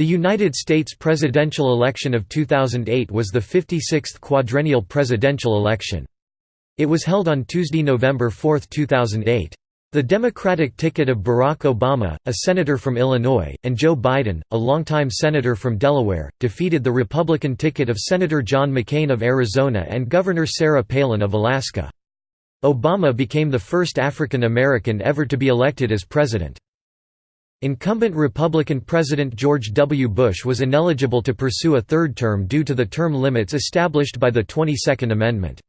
The United States presidential election of 2008 was the 56th quadrennial presidential election. It was held on Tuesday, November 4, 2008. The Democratic ticket of Barack Obama, a senator from Illinois, and Joe Biden, a longtime senator from Delaware, defeated the Republican ticket of Senator John McCain of Arizona and Governor Sarah Palin of Alaska. Obama became the first African American ever to be elected as president. Incumbent Republican President George W. Bush was ineligible to pursue a third term due to the term limits established by the 22nd Amendment.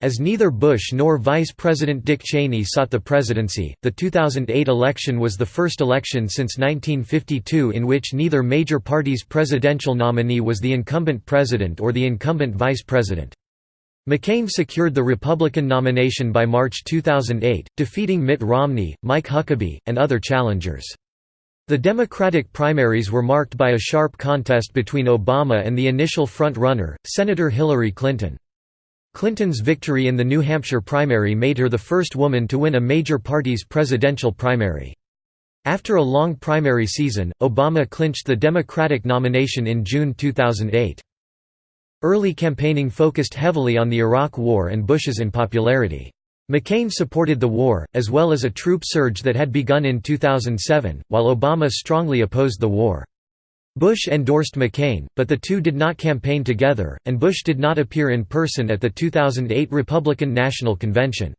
As neither Bush nor Vice President Dick Cheney sought the presidency, the 2008 election was the first election since 1952 in which neither major party's presidential nominee was the incumbent president or the incumbent vice president. McCain secured the Republican nomination by March 2008, defeating Mitt Romney, Mike Huckabee, and other challengers. The Democratic primaries were marked by a sharp contest between Obama and the initial front-runner, Senator Hillary Clinton. Clinton's victory in the New Hampshire primary made her the first woman to win a major party's presidential primary. After a long primary season, Obama clinched the Democratic nomination in June 2008. Early campaigning focused heavily on the Iraq War and Bush's unpopularity. McCain supported the war, as well as a troop surge that had begun in 2007, while Obama strongly opposed the war. Bush endorsed McCain, but the two did not campaign together, and Bush did not appear in person at the 2008 Republican National Convention.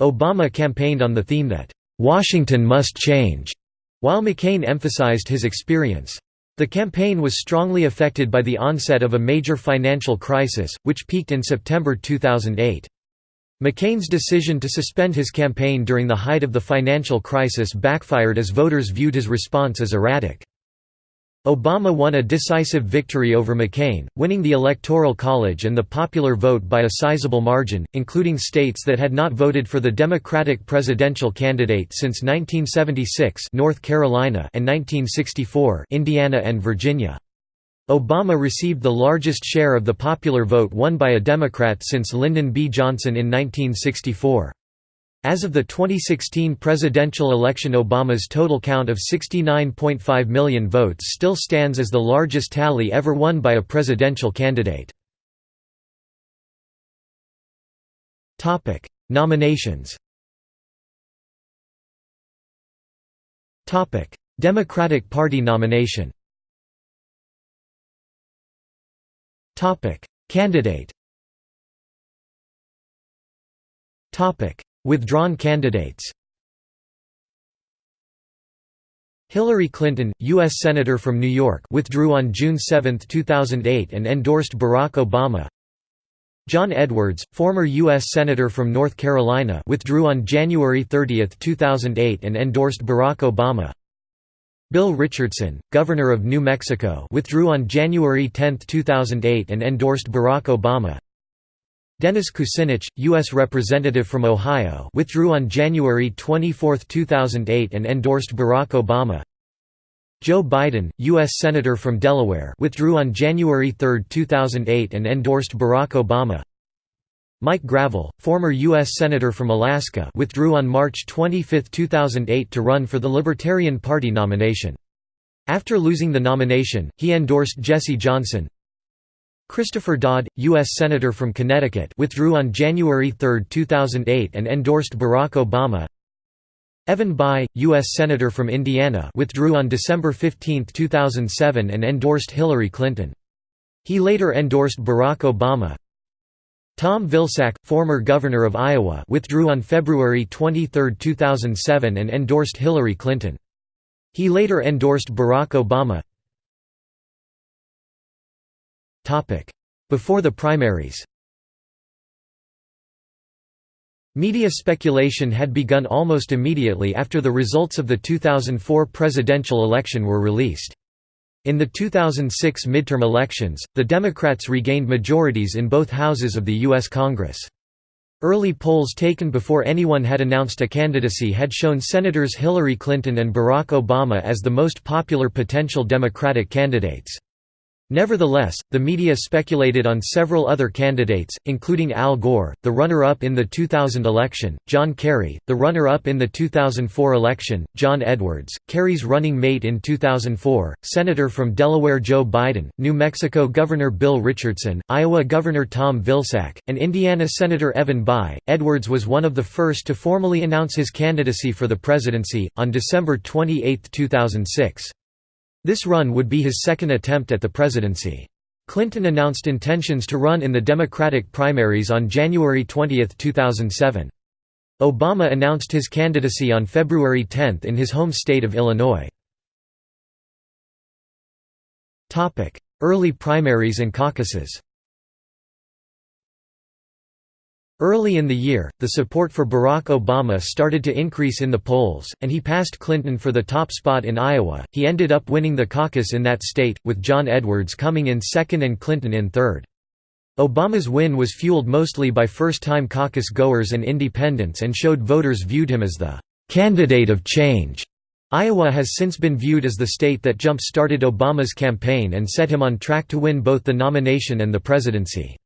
Obama campaigned on the theme that, "'Washington must change'", while McCain emphasized his experience. The campaign was strongly affected by the onset of a major financial crisis, which peaked in September 2008. McCain's decision to suspend his campaign during the height of the financial crisis backfired as voters viewed his response as erratic. Obama won a decisive victory over McCain, winning the Electoral College and the popular vote by a sizable margin, including states that had not voted for the Democratic presidential candidate since 1976 North Carolina and 1964 Indiana and Virginia. Obama received the largest share of the popular vote won by a Democrat since Lyndon B. Johnson in 1964. As of the 2016 presidential election Obama's total count of 69.5 million votes still stands as the largest tally ever won by a presidential candidate. Nominations Democratic Party nomination Topic: Candidate. Topic: Withdrawn candidates. Hillary Clinton, U.S. Senator from New York withdrew on June 7, 2008 and endorsed Barack Obama John Edwards, former U.S. Senator from North Carolina withdrew on January 30, 2008 and endorsed Barack Obama Bill Richardson, Governor of New Mexico withdrew on January 10, 2008 and endorsed Barack Obama Dennis Kucinich, U.S. Representative from Ohio withdrew on January 24, 2008 and endorsed Barack Obama Joe Biden, U.S. Senator from Delaware withdrew on January 3, 2008 and endorsed Barack Obama Mike Gravel, former U.S. Senator from Alaska withdrew on March 25, 2008 to run for the Libertarian Party nomination. After losing the nomination, he endorsed Jesse Johnson. Christopher Dodd, U.S. Senator from Connecticut withdrew on January 3, 2008 and endorsed Barack Obama. Evan Bayh, U.S. Senator from Indiana withdrew on December 15, 2007 and endorsed Hillary Clinton. He later endorsed Barack Obama. Tom Vilsack, former governor of Iowa withdrew on February 23, 2007 and endorsed Hillary Clinton. He later endorsed Barack Obama. Before the primaries Media speculation had begun almost immediately after the results of the 2004 presidential election were released. In the 2006 midterm elections, the Democrats regained majorities in both houses of the U.S. Congress. Early polls taken before anyone had announced a candidacy had shown Senators Hillary Clinton and Barack Obama as the most popular potential Democratic candidates. Nevertheless, the media speculated on several other candidates, including Al Gore, the runner-up in the 2000 election, John Kerry, the runner-up in the 2004 election, John Edwards, Kerry's running mate in 2004, Senator from Delaware Joe Biden, New Mexico Governor Bill Richardson, Iowa Governor Tom Vilsack, and Indiana Senator Evan Bayh. Edwards was one of the first to formally announce his candidacy for the presidency, on December 28, 2006. This run would be his second attempt at the presidency. Clinton announced intentions to run in the Democratic primaries on January 20, 2007. Obama announced his candidacy on February 10 in his home state of Illinois. Early primaries and caucuses Early in the year, the support for Barack Obama started to increase in the polls, and he passed Clinton for the top spot in Iowa. He ended up winning the caucus in that state, with John Edwards coming in second and Clinton in third. Obama's win was fueled mostly by first-time caucus goers and independents and showed voters viewed him as the candidate of change. Iowa has since been viewed as the state that jump-started Obama's campaign and set him on track to win both the nomination and the presidency.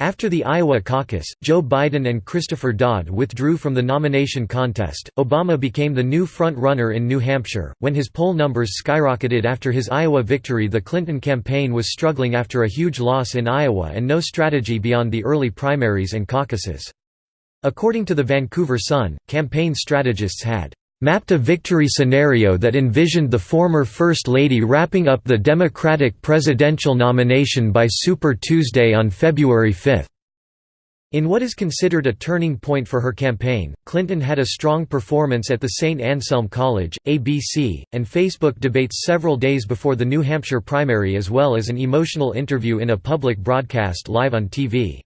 After the Iowa caucus, Joe Biden and Christopher Dodd withdrew from the nomination contest. Obama became the new front runner in New Hampshire. When his poll numbers skyrocketed after his Iowa victory, the Clinton campaign was struggling after a huge loss in Iowa and no strategy beyond the early primaries and caucuses. According to the Vancouver Sun, campaign strategists had mapped a victory scenario that envisioned the former First Lady wrapping up the Democratic presidential nomination by Super Tuesday on February 5. In what is considered a turning point for her campaign, Clinton had a strong performance at the St. Anselm College, ABC, and Facebook debates several days before the New Hampshire primary as well as an emotional interview in a public broadcast live on TV.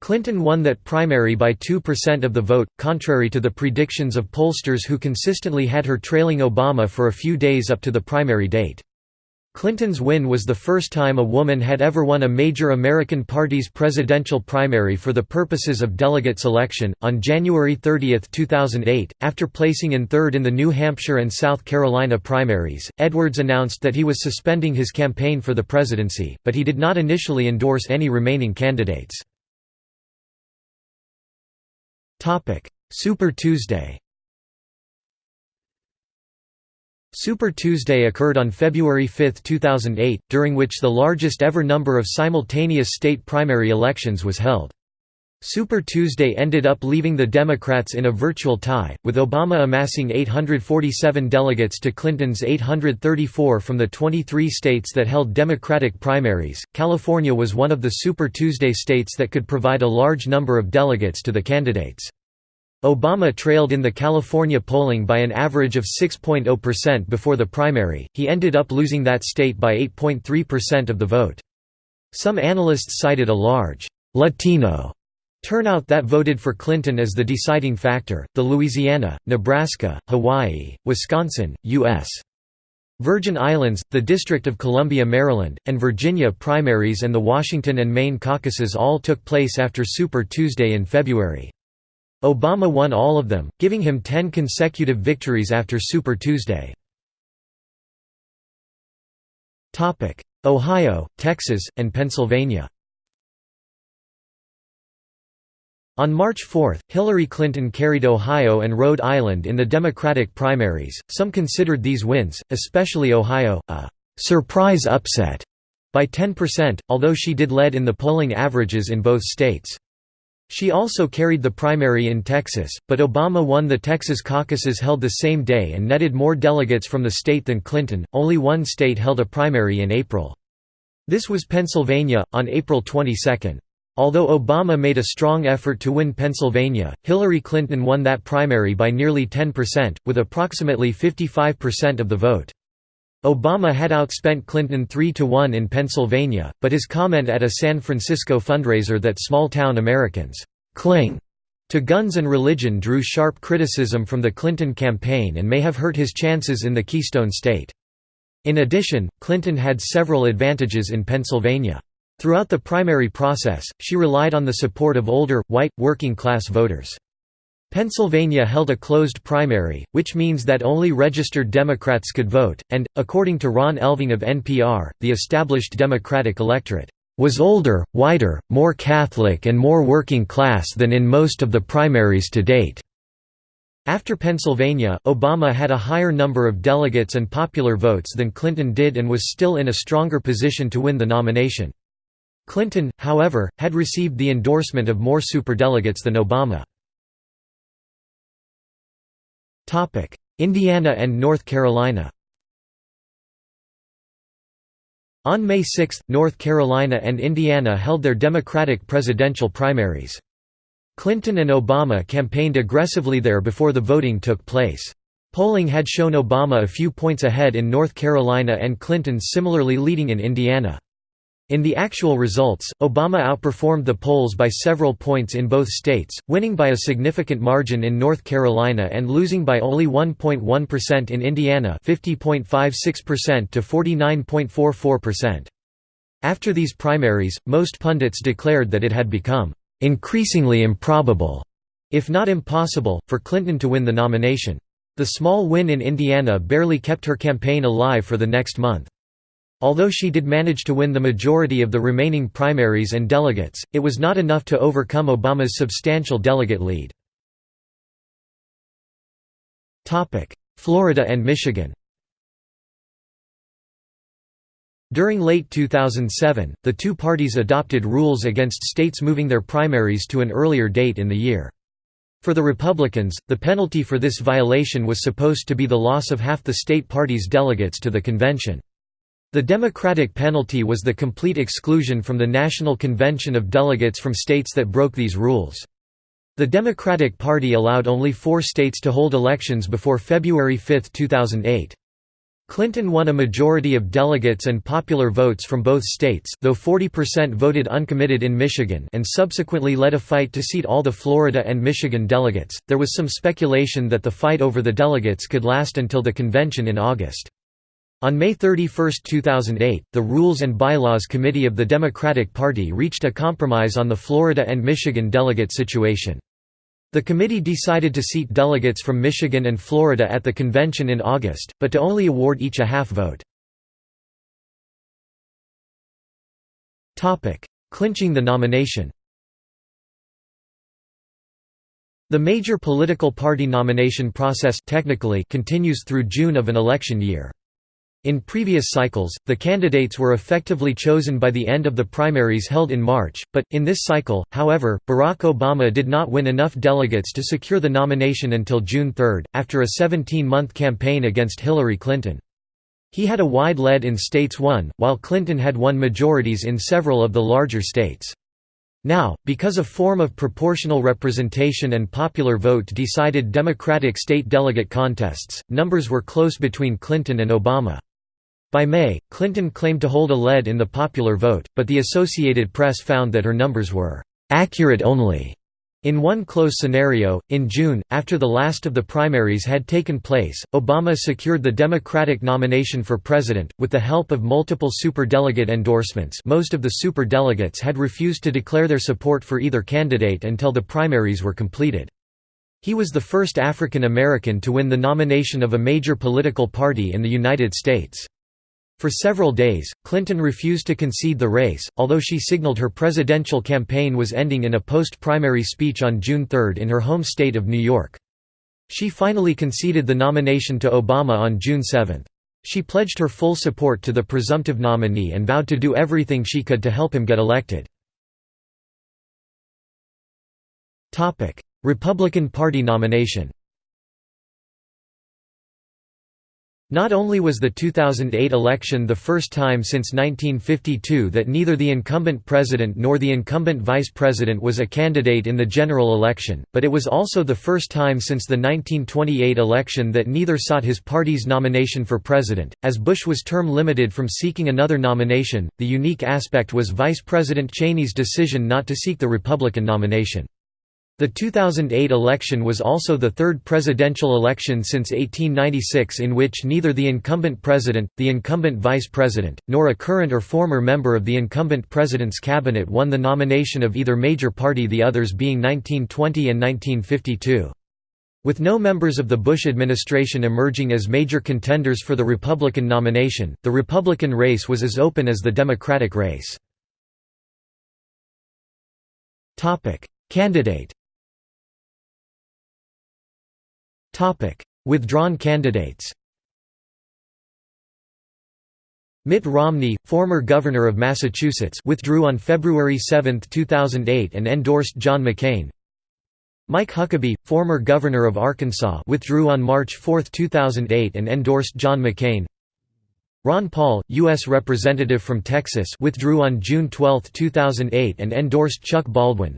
Clinton won that primary by 2% of the vote, contrary to the predictions of pollsters who consistently had her trailing Obama for a few days up to the primary date. Clinton's win was the first time a woman had ever won a major American party's presidential primary for the purposes of delegate selection. On January 30, 2008, after placing in third in the New Hampshire and South Carolina primaries, Edwards announced that he was suspending his campaign for the presidency, but he did not initially endorse any remaining candidates. Super Tuesday Super Tuesday occurred on February 5, 2008, during which the largest ever number of simultaneous state primary elections was held. Super Tuesday ended up leaving the Democrats in a virtual tie, with Obama amassing 847 delegates to Clinton's 834 from the 23 states that held Democratic primaries. California was one of the Super Tuesday states that could provide a large number of delegates to the candidates. Obama trailed in the California polling by an average of 6.0% before the primary, he ended up losing that state by 8.3% of the vote. Some analysts cited a large Latino Turnout that voted for Clinton as the deciding factor, the Louisiana, Nebraska, Hawaii, Wisconsin, U.S. Virgin Islands, the District of Columbia Maryland, and Virginia primaries and the Washington and Maine caucuses all took place after Super Tuesday in February. Obama won all of them, giving him ten consecutive victories after Super Tuesday. Ohio, Texas, and Pennsylvania On March 4, Hillary Clinton carried Ohio and Rhode Island in the Democratic primaries. Some considered these wins, especially Ohio, a surprise upset by 10%, although she did lead in the polling averages in both states. She also carried the primary in Texas, but Obama won the Texas caucuses held the same day and netted more delegates from the state than Clinton. Only one state held a primary in April. This was Pennsylvania, on April 22. Although Obama made a strong effort to win Pennsylvania, Hillary Clinton won that primary by nearly 10%, with approximately 55% of the vote. Obama had outspent Clinton 3 to 1 in Pennsylvania, but his comment at a San Francisco fundraiser that small-town Americans «cling» to guns and religion drew sharp criticism from the Clinton campaign and may have hurt his chances in the Keystone State. In addition, Clinton had several advantages in Pennsylvania. Throughout the primary process, she relied on the support of older, white, working-class voters. Pennsylvania held a closed primary, which means that only registered Democrats could vote, and, according to Ron Elving of NPR, the established Democratic electorate was older, whiter, more Catholic and more working class than in most of the primaries to date. After Pennsylvania, Obama had a higher number of delegates and popular votes than Clinton did and was still in a stronger position to win the nomination. Clinton, however, had received the endorsement of more superdelegates than Obama. Indiana and North Carolina On May 6, North Carolina and Indiana held their Democratic presidential primaries. Clinton and Obama campaigned aggressively there before the voting took place. Polling had shown Obama a few points ahead in North Carolina and Clinton similarly leading in Indiana. In the actual results, Obama outperformed the polls by several points in both states, winning by a significant margin in North Carolina and losing by only 1.1% in Indiana 50.56% to 49.44%. After these primaries, most pundits declared that it had become increasingly improbable, if not impossible, for Clinton to win the nomination. The small win in Indiana barely kept her campaign alive for the next month. Although she did manage to win the majority of the remaining primaries and delegates, it was not enough to overcome Obama's substantial delegate lead. Florida and Michigan During late 2007, the two parties adopted rules against states moving their primaries to an earlier date in the year. For the Republicans, the penalty for this violation was supposed to be the loss of half the state party's delegates to the convention. The Democratic penalty was the complete exclusion from the National Convention of delegates from states that broke these rules. The Democratic Party allowed only four states to hold elections before February 5, 2008. Clinton won a majority of delegates and popular votes from both states though 40% voted uncommitted in Michigan and subsequently led a fight to seat all the Florida and Michigan delegates. There was some speculation that the fight over the delegates could last until the convention in August. On May 31, 2008, the Rules and Bylaws Committee of the Democratic Party reached a compromise on the Florida and Michigan delegate situation. The committee decided to seat delegates from Michigan and Florida at the convention in August, but to only award each a half vote. Clinching the nomination The major political party nomination process technically continues through June of an election year. In previous cycles, the candidates were effectively chosen by the end of the primaries held in March, but, in this cycle, however, Barack Obama did not win enough delegates to secure the nomination until June 3, after a 17-month campaign against Hillary Clinton. He had a wide lead in states won, while Clinton had won majorities in several of the larger states. Now, because a form of proportional representation and popular vote decided Democratic state delegate contests, numbers were close between Clinton and Obama. By May, Clinton claimed to hold a lead in the popular vote, but the Associated Press found that her numbers were «accurate only». In one close scenario, in June, after the last of the primaries had taken place, Obama secured the Democratic nomination for president, with the help of multiple superdelegate endorsements most of the superdelegates had refused to declare their support for either candidate until the primaries were completed. He was the first African American to win the nomination of a major political party in the United States. For several days, Clinton refused to concede the race, although she signaled her presidential campaign was ending in a post-primary speech on June 3 in her home state of New York. She finally conceded the nomination to Obama on June 7. She pledged her full support to the presumptive nominee and vowed to do everything she could to help him get elected. Republican Party nomination Not only was the 2008 election the first time since 1952 that neither the incumbent president nor the incumbent vice president was a candidate in the general election, but it was also the first time since the 1928 election that neither sought his party's nomination for president. As Bush was term limited from seeking another nomination, the unique aspect was Vice President Cheney's decision not to seek the Republican nomination. The 2008 election was also the third presidential election since 1896 in which neither the incumbent president, the incumbent vice president, nor a current or former member of the incumbent president's cabinet won the nomination of either major party the others being 1920 and 1952. With no members of the Bush administration emerging as major contenders for the Republican nomination, the Republican race was as open as the Democratic race. Candidate Withdrawn candidates Mitt Romney, former governor of Massachusetts withdrew on February 7, 2008 and endorsed John McCain. Mike Huckabee, former governor of Arkansas withdrew on March 4, 2008 and endorsed John McCain. Ron Paul, U.S. Representative from Texas withdrew on June 12, 2008 and endorsed Chuck Baldwin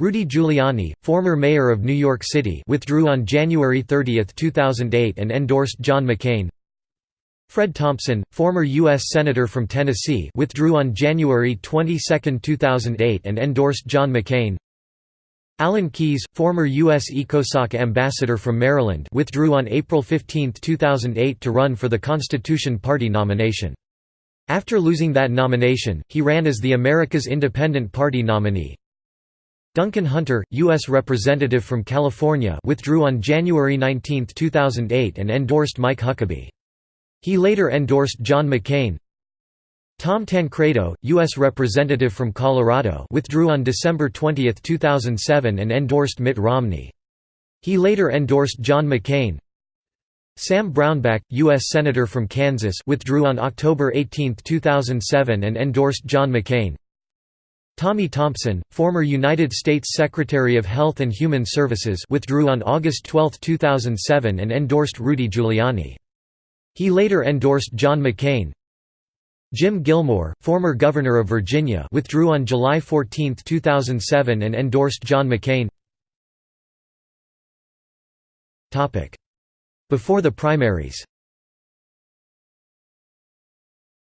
Rudy Giuliani, former mayor of New York City withdrew on January 30, 2008 and endorsed John McCain Fred Thompson, former U.S. Senator from Tennessee withdrew on January 22, 2008 and endorsed John McCain Alan Keyes, former U.S. ECOSOC ambassador from Maryland withdrew on April 15, 2008 to run for the Constitution Party nomination. After losing that nomination, he ran as the America's Independent Party nominee. Duncan Hunter, U.S. Representative from California withdrew on January 19, 2008 and endorsed Mike Huckabee. He later endorsed John McCain. Tom Tancredo, U.S. Representative from Colorado withdrew on December 20, 2007 and endorsed Mitt Romney. He later endorsed John McCain. Sam Brownback, U.S. Senator from Kansas withdrew on October 18, 2007 and endorsed John McCain. Tommy Thompson, former United States Secretary of Health and Human Services withdrew on August 12, 2007 and endorsed Rudy Giuliani. He later endorsed John McCain. Jim Gilmore, former governor of Virginia withdrew on July 14, 2007 and endorsed John McCain Before the primaries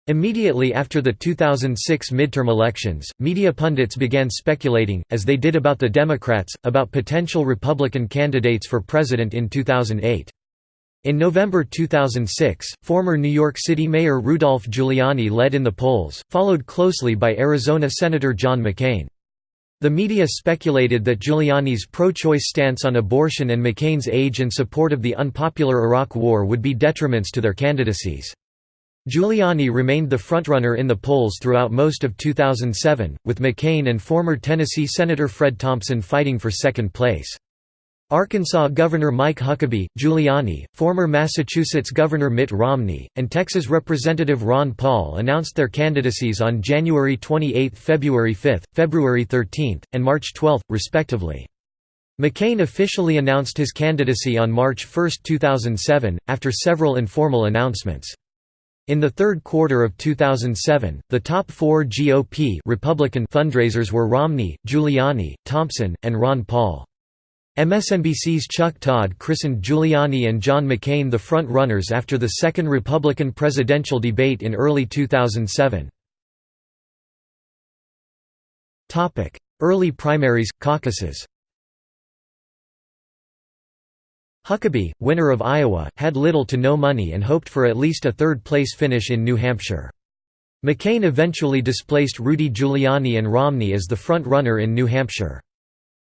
Immediately after the 2006 midterm elections, media pundits began speculating, as they did about the Democrats, about potential Republican candidates for president in 2008. In November 2006, former New York City Mayor Rudolph Giuliani led in the polls, followed closely by Arizona Senator John McCain. The media speculated that Giuliani's pro-choice stance on abortion and McCain's age and support of the unpopular Iraq War would be detriments to their candidacies. Giuliani remained the frontrunner in the polls throughout most of 2007, with McCain and former Tennessee Senator Fred Thompson fighting for second place. Arkansas Governor Mike Huckabee, Giuliani, former Massachusetts Governor Mitt Romney, and Texas Representative Ron Paul announced their candidacies on January 28, February 5, February 13, and March 12, respectively. McCain officially announced his candidacy on March 1, 2007, after several informal announcements. In the third quarter of 2007, the top four GOP Republican fundraisers were Romney, Giuliani, Thompson, and Ron Paul. MSNBC's Chuck Todd christened Giuliani and John McCain the front-runners after the second Republican presidential debate in early 2007. Early primaries, caucuses Huckabee, winner of Iowa, had little to no money and hoped for at least a third-place finish in New Hampshire. McCain eventually displaced Rudy Giuliani and Romney as the front-runner in New Hampshire.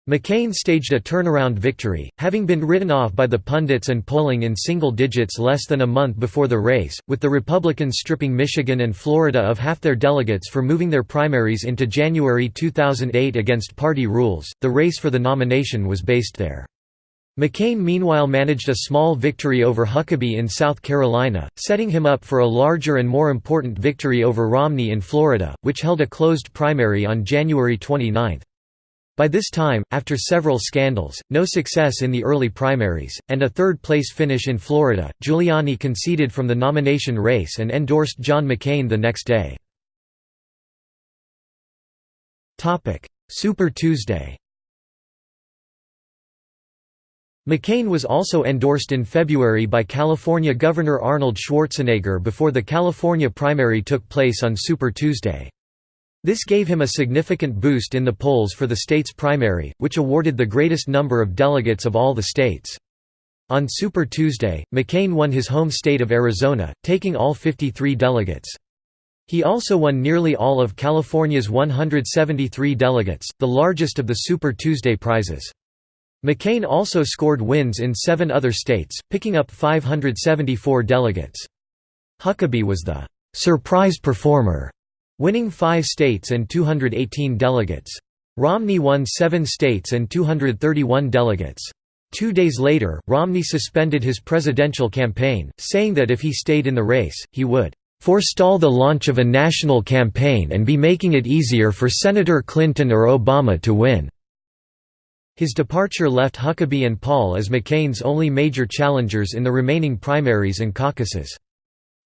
McCain staged a turnaround victory, having been written off by the pundits and polling in single digits less than a month before the race, with the Republicans stripping Michigan and Florida of half their delegates for moving their primaries into January 2008 against party rules. The race for the nomination was based there. McCain meanwhile managed a small victory over Huckabee in South Carolina, setting him up for a larger and more important victory over Romney in Florida, which held a closed primary on January 29. By this time, after several scandals, no success in the early primaries, and a third-place finish in Florida, Giuliani conceded from the nomination race and endorsed John McCain the next day. Super Tuesday McCain was also endorsed in February by California Governor Arnold Schwarzenegger before the California primary took place on Super Tuesday. This gave him a significant boost in the polls for the state's primary, which awarded the greatest number of delegates of all the states. On Super Tuesday, McCain won his home state of Arizona, taking all 53 delegates. He also won nearly all of California's 173 delegates, the largest of the Super Tuesday prizes. McCain also scored wins in seven other states, picking up 574 delegates. Huckabee was the «surprise performer», winning five states and 218 delegates. Romney won seven states and 231 delegates. Two days later, Romney suspended his presidential campaign, saying that if he stayed in the race, he would forestall the launch of a national campaign and be making it easier for Senator Clinton or Obama to win." His departure left Huckabee and Paul as McCain's only major challengers in the remaining primaries and caucuses.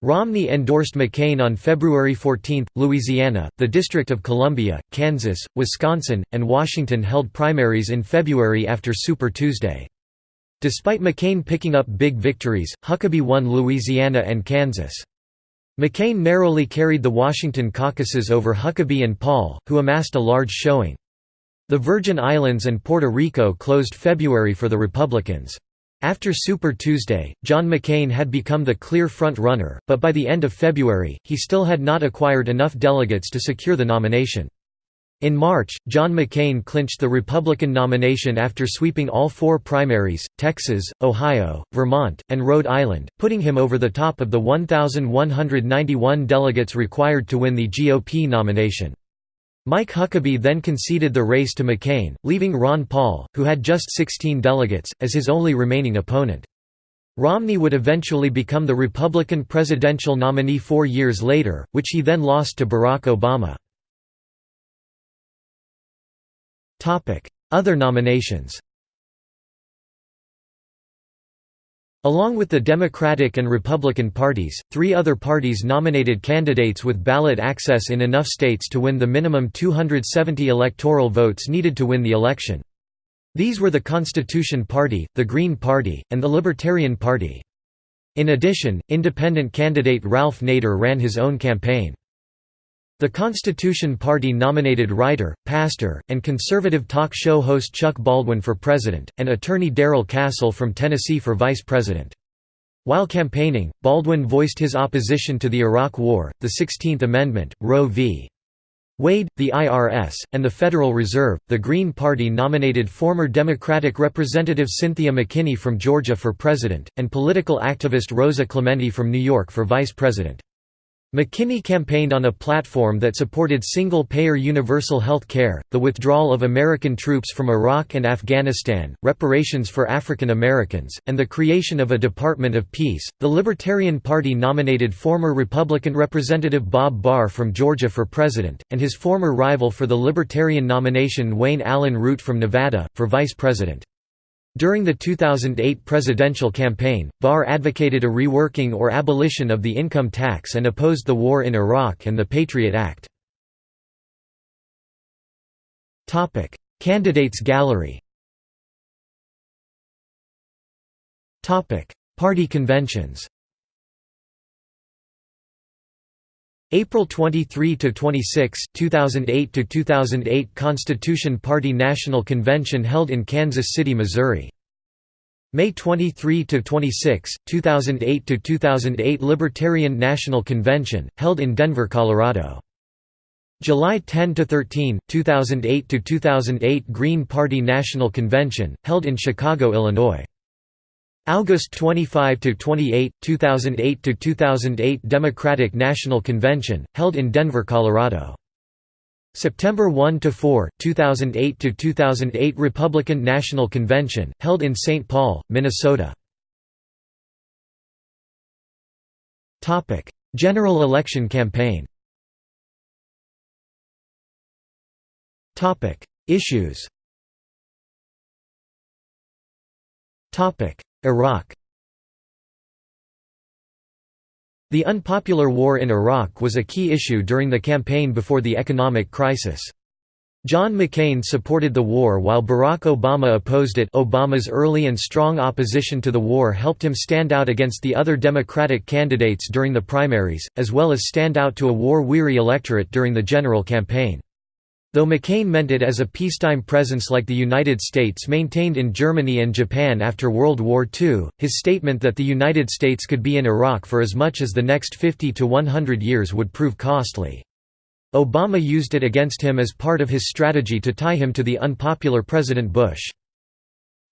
Romney endorsed McCain on February 14. Louisiana, the District of Columbia, Kansas, Wisconsin, and Washington held primaries in February after Super Tuesday. Despite McCain picking up big victories, Huckabee won Louisiana and Kansas. McCain narrowly carried the Washington caucuses over Huckabee and Paul, who amassed a large showing. The Virgin Islands and Puerto Rico closed February for the Republicans. After Super Tuesday, John McCain had become the clear front-runner, but by the end of February, he still had not acquired enough delegates to secure the nomination. In March, John McCain clinched the Republican nomination after sweeping all four primaries, Texas, Ohio, Vermont, and Rhode Island, putting him over the top of the 1,191 delegates required to win the GOP nomination. Mike Huckabee then conceded the race to McCain, leaving Ron Paul, who had just 16 delegates, as his only remaining opponent. Romney would eventually become the Republican presidential nominee four years later, which he then lost to Barack Obama. Other nominations Along with the Democratic and Republican parties, three other parties nominated candidates with ballot access in enough states to win the minimum 270 electoral votes needed to win the election. These were the Constitution Party, the Green Party, and the Libertarian Party. In addition, independent candidate Ralph Nader ran his own campaign. The Constitution Party nominated writer, pastor, and conservative talk show host Chuck Baldwin for president, and attorney Darrell Castle from Tennessee for vice president. While campaigning, Baldwin voiced his opposition to the Iraq War, the 16th Amendment, Roe v. Wade, the IRS, and the Federal Reserve. The Green Party nominated former Democratic Representative Cynthia McKinney from Georgia for president, and political activist Rosa Clemente from New York for vice president. McKinney campaigned on a platform that supported single-payer universal health care, the withdrawal of American troops from Iraq and Afghanistan, reparations for African Americans, and the creation of a Department of Peace. The Libertarian Party nominated former Republican Representative Bob Barr from Georgia for president, and his former rival for the Libertarian nomination Wayne Allyn Root from Nevada, for vice president. During the 2008 presidential campaign, Barr advocated a reworking or abolition of the income tax and opposed the war in Iraq and the Patriot Act. Candidates gallery Party conventions April 23 to 26, 2008 to 2008 Constitution Party National Convention held in Kansas City, Missouri. May 23 to 26, 2008 to 2008 Libertarian National Convention held in Denver, Colorado. July 10 to 13, 2008 to 2008 Green Party National Convention held in Chicago, Illinois. August 25 to 28, 2008 to 2008 Democratic National Convention held in Denver, Colorado. September 1 to 4, 2008 to 2008 Republican National Convention held in St. Paul, Minnesota. Topic: General election campaign. Topic: Issues. Topic: Iraq The unpopular war in Iraq was a key issue during the campaign before the economic crisis. John McCain supported the war while Barack Obama opposed it Obama's early and strong opposition to the war helped him stand out against the other Democratic candidates during the primaries, as well as stand out to a war-weary electorate during the general campaign. Though McCain meant it as a peacetime presence like the United States maintained in Germany and Japan after World War II, his statement that the United States could be in Iraq for as much as the next 50 to 100 years would prove costly. Obama used it against him as part of his strategy to tie him to the unpopular President Bush.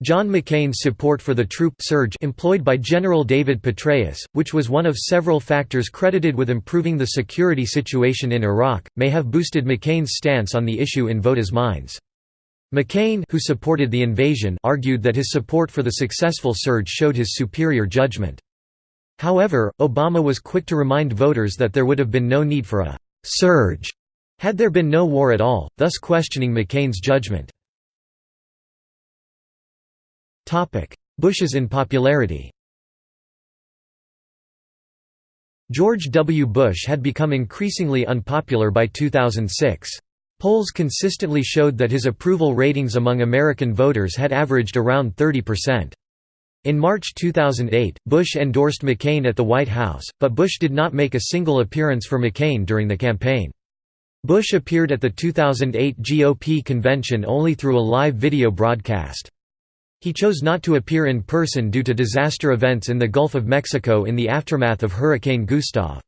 John McCain's support for the troop surge employed by General David Petraeus, which was one of several factors credited with improving the security situation in Iraq, may have boosted McCain's stance on the issue in voters' minds. McCain who supported the invasion argued that his support for the successful surge showed his superior judgment. However, Obama was quick to remind voters that there would have been no need for a «surge» had there been no war at all, thus questioning McCain's judgment. Bush's unpopularity George W. Bush had become increasingly unpopular by 2006. Polls consistently showed that his approval ratings among American voters had averaged around 30%. In March 2008, Bush endorsed McCain at the White House, but Bush did not make a single appearance for McCain during the campaign. Bush appeared at the 2008 GOP convention only through a live video broadcast. He chose not to appear in person due to disaster events in the Gulf of Mexico in the aftermath of Hurricane Gustav.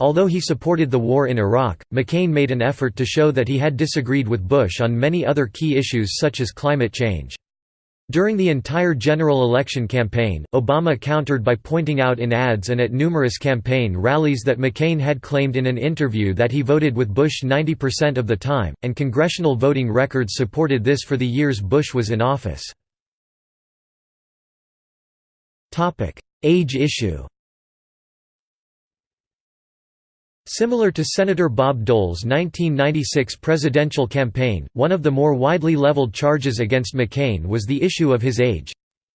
Although he supported the war in Iraq, McCain made an effort to show that he had disagreed with Bush on many other key issues such as climate change. During the entire general election campaign, Obama countered by pointing out in ads and at numerous campaign rallies that McCain had claimed in an interview that he voted with Bush 90% of the time, and congressional voting records supported this for the years Bush was in office. Age issue Similar to Senator Bob Dole's 1996 presidential campaign, one of the more widely leveled charges against McCain was the issue of his age.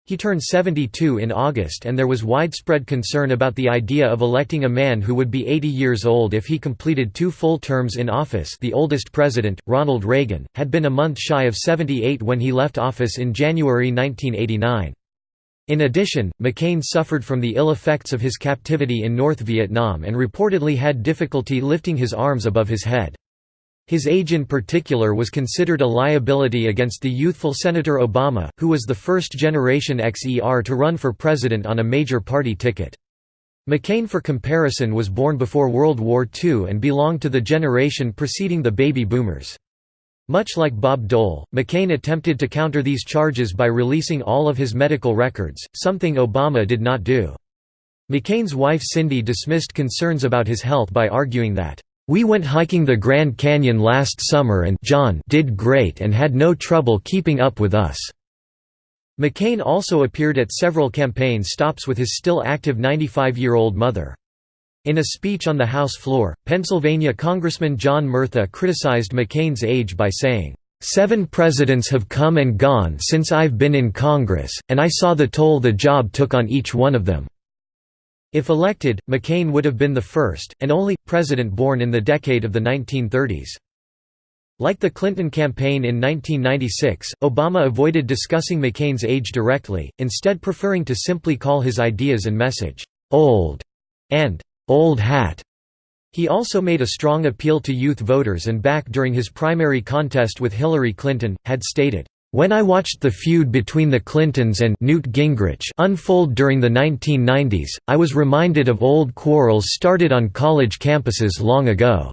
He turned 72 in August and there was widespread concern about the idea of electing a man who would be 80 years old if he completed two full terms in office the oldest president, Ronald Reagan, had been a month shy of 78 when he left office in January 1989. In addition, McCain suffered from the ill effects of his captivity in North Vietnam and reportedly had difficulty lifting his arms above his head. His age in particular was considered a liability against the youthful Senator Obama, who was the first-generation XER to run for president on a major party ticket. McCain for comparison was born before World War II and belonged to the generation preceding the baby boomers. Much like Bob Dole, McCain attempted to counter these charges by releasing all of his medical records, something Obama did not do. McCain's wife Cindy dismissed concerns about his health by arguing that, "...we went hiking the Grand Canyon last summer and John did great and had no trouble keeping up with us." McCain also appeared at several campaign stops with his still active 95-year-old mother. In a speech on the House floor, Pennsylvania Congressman John Murtha criticized McCain's age by saying, Seven presidents have come and gone since I've been in Congress, and I saw the toll the job took on each one of them." If elected, McCain would have been the first, and only, president born in the decade of the 1930s. Like the Clinton campaign in 1996, Obama avoided discussing McCain's age directly, instead preferring to simply call his ideas and message, "'old' and old hat. He also made a strong appeal to youth voters and back during his primary contest with Hillary Clinton, had stated, "...when I watched the feud between the Clintons and Newt Gingrich unfold during the 1990s, I was reminded of old quarrels started on college campuses long ago.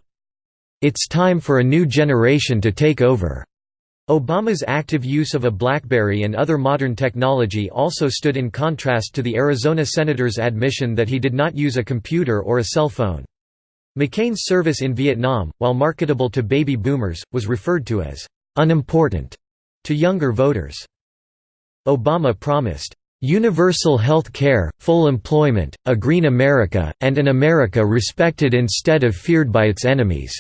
It's time for a new generation to take over." Obama's active use of a BlackBerry and other modern technology also stood in contrast to the Arizona senator's admission that he did not use a computer or a cell phone. McCain's service in Vietnam, while marketable to baby boomers, was referred to as «unimportant» to younger voters. Obama promised, "...universal health care, full employment, a green America, and an America respected instead of feared by its enemies."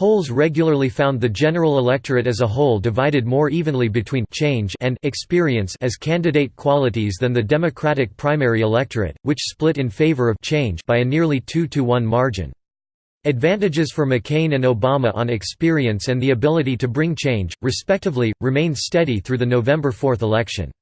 Polls regularly found the general electorate as a whole divided more evenly between change and experience as candidate qualities than the Democratic primary electorate, which split in favor of change by a nearly 2 to 1 margin. Advantages for McCain and Obama on experience and the ability to bring change, respectively, remained steady through the November 4 election.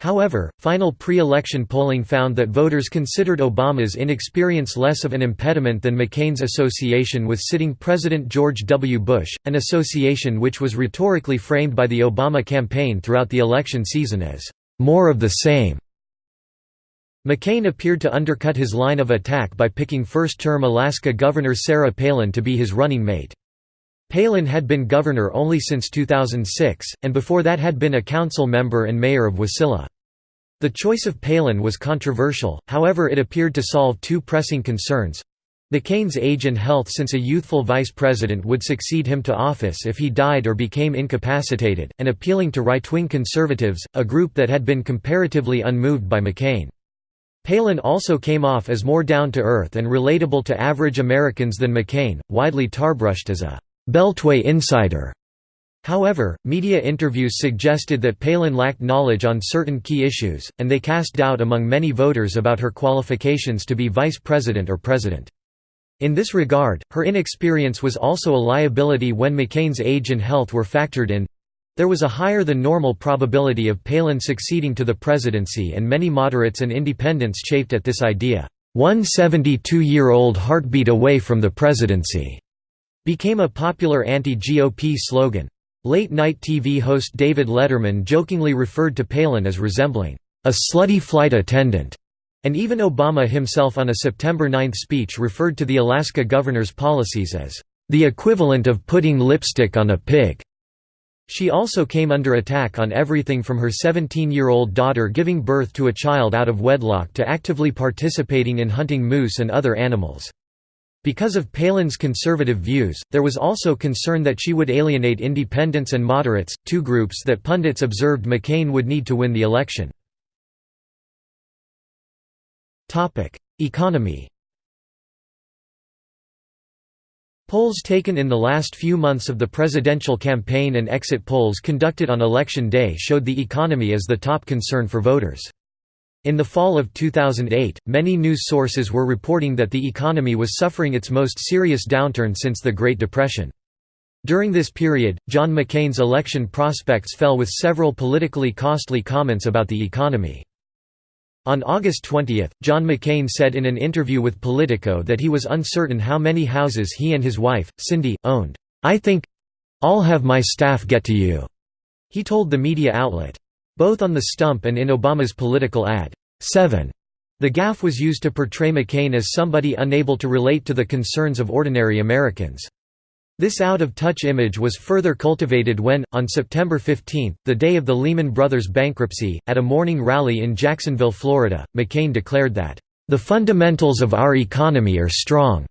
However, final pre-election polling found that voters considered Obama's inexperience less of an impediment than McCain's association with sitting President George W. Bush, an association which was rhetorically framed by the Obama campaign throughout the election season as, "...more of the same." McCain appeared to undercut his line of attack by picking first-term Alaska Governor Sarah Palin to be his running mate. Palin had been governor only since 2006, and before that had been a council member and mayor of Wasilla. The choice of Palin was controversial, however it appeared to solve two pressing concerns. McCain's age and health since a youthful vice president would succeed him to office if he died or became incapacitated, and appealing to right-wing conservatives, a group that had been comparatively unmoved by McCain. Palin also came off as more down-to-earth and relatable to average Americans than McCain, widely tarbrushed as a «Beltway insider». However, media interviews suggested that Palin lacked knowledge on certain key issues, and they cast doubt among many voters about her qualifications to be vice president or president. In this regard, her inexperience was also a liability when McCain's age and health were factored in. There was a higher than normal probability of Palin succeeding to the presidency and many moderates and independents chafed at this idea. One 72-year-old heartbeat away from the presidency became a popular anti-GOP slogan. Late-night TV host David Letterman jokingly referred to Palin as resembling a slutty flight attendant, and even Obama himself on a September 9 speech referred to the Alaska governor's policies as the equivalent of putting lipstick on a pig. She also came under attack on everything from her 17-year-old daughter giving birth to a child out of wedlock to actively participating in hunting moose and other animals. Because of Palin's conservative views, there was also concern that she would alienate independents and moderates, two groups that pundits observed McCain would need to win the election. Economy Polls taken in the last few months of the presidential campaign and exit polls conducted on Election Day showed the economy as the top concern for voters. In the fall of 2008, many news sources were reporting that the economy was suffering its most serious downturn since the Great Depression. During this period, John McCain's election prospects fell with several politically costly comments about the economy. On August 20, John McCain said in an interview with Politico that he was uncertain how many houses he and his wife, Cindy, owned. I think I'll have my staff get to you, he told the media outlet. Both on the stump and in Obama's political ad, 7. The gaffe was used to portray McCain as somebody unable to relate to the concerns of ordinary Americans. This out-of-touch image was further cultivated when, on September 15, the day of the Lehman Brothers bankruptcy, at a morning rally in Jacksonville, Florida, McCain declared that, "...the fundamentals of our economy are strong,"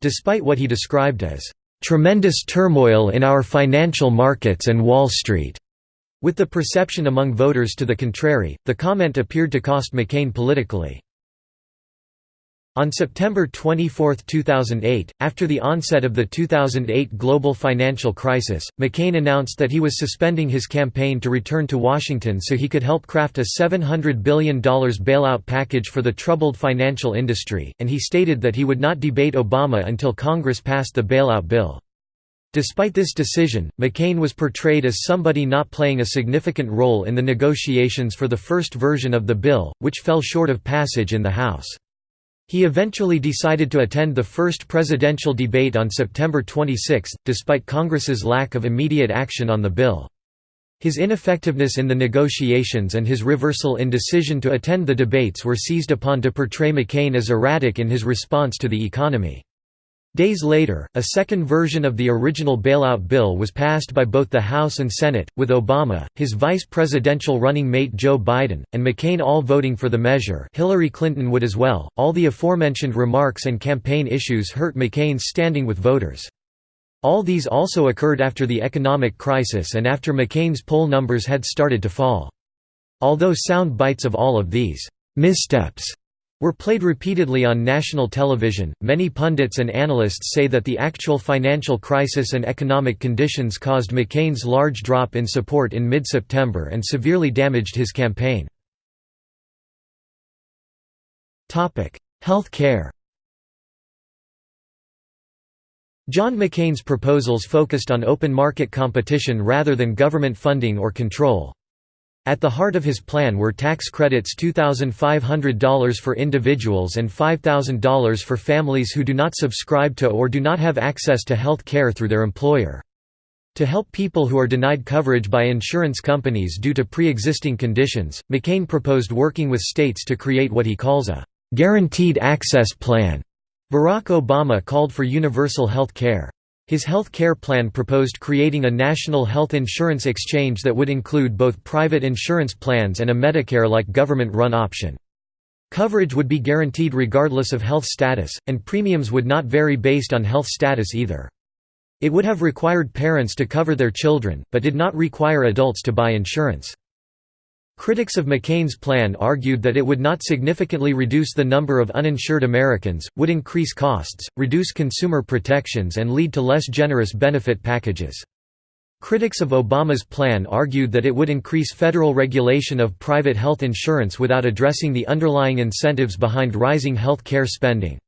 despite what he described as, "...tremendous turmoil in our financial markets and Wall Street." With the perception among voters to the contrary, the comment appeared to cost McCain politically. On September 24, 2008, after the onset of the 2008 global financial crisis, McCain announced that he was suspending his campaign to return to Washington so he could help craft a $700 billion bailout package for the troubled financial industry, and he stated that he would not debate Obama until Congress passed the bailout bill. Despite this decision, McCain was portrayed as somebody not playing a significant role in the negotiations for the first version of the bill, which fell short of passage in the House. He eventually decided to attend the first presidential debate on September 26, despite Congress's lack of immediate action on the bill. His ineffectiveness in the negotiations and his reversal in decision to attend the debates were seized upon to portray McCain as erratic in his response to the economy. Days later, a second version of the original bailout bill was passed by both the House and Senate, with Obama, his vice presidential running mate Joe Biden, and McCain all voting for the measure Hillary Clinton would as well. All the aforementioned remarks and campaign issues hurt McCain's standing with voters. All these also occurred after the economic crisis and after McCain's poll numbers had started to fall. Although sound bites of all of these missteps were played repeatedly on national television. Many pundits and analysts say that the actual financial crisis and economic conditions caused McCain's large drop in support in mid September and severely damaged his campaign. Health care John McCain's proposals focused on open market competition rather than government funding or control. At the heart of his plan were tax credits $2,500 for individuals and $5,000 for families who do not subscribe to or do not have access to health care through their employer. To help people who are denied coverage by insurance companies due to pre-existing conditions, McCain proposed working with states to create what he calls a «guaranteed access plan». Barack Obama called for universal health care. His health care plan proposed creating a national health insurance exchange that would include both private insurance plans and a Medicare-like government-run option. Coverage would be guaranteed regardless of health status, and premiums would not vary based on health status either. It would have required parents to cover their children, but did not require adults to buy insurance. Critics of McCain's plan argued that it would not significantly reduce the number of uninsured Americans, would increase costs, reduce consumer protections and lead to less generous benefit packages. Critics of Obama's plan argued that it would increase federal regulation of private health insurance without addressing the underlying incentives behind rising health care spending.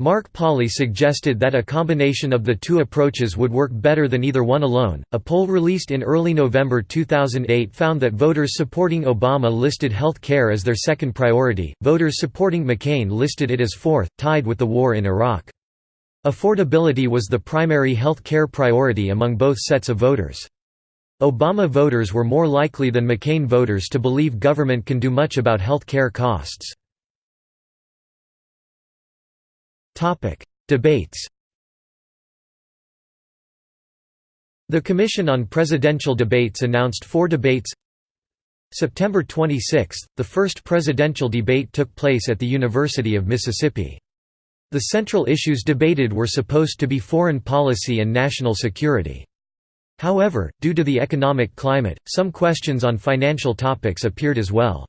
Mark Pauly suggested that a combination of the two approaches would work better than either one alone. A poll released in early November 2008 found that voters supporting Obama listed health care as their second priority, voters supporting McCain listed it as fourth, tied with the war in Iraq. Affordability was the primary health care priority among both sets of voters. Obama voters were more likely than McCain voters to believe government can do much about health care costs. Topic: Debates. The Commission on Presidential Debates announced four debates. September 26, the first presidential debate took place at the University of Mississippi. The central issues debated were supposed to be foreign policy and national security. However, due to the economic climate, some questions on financial topics appeared as well.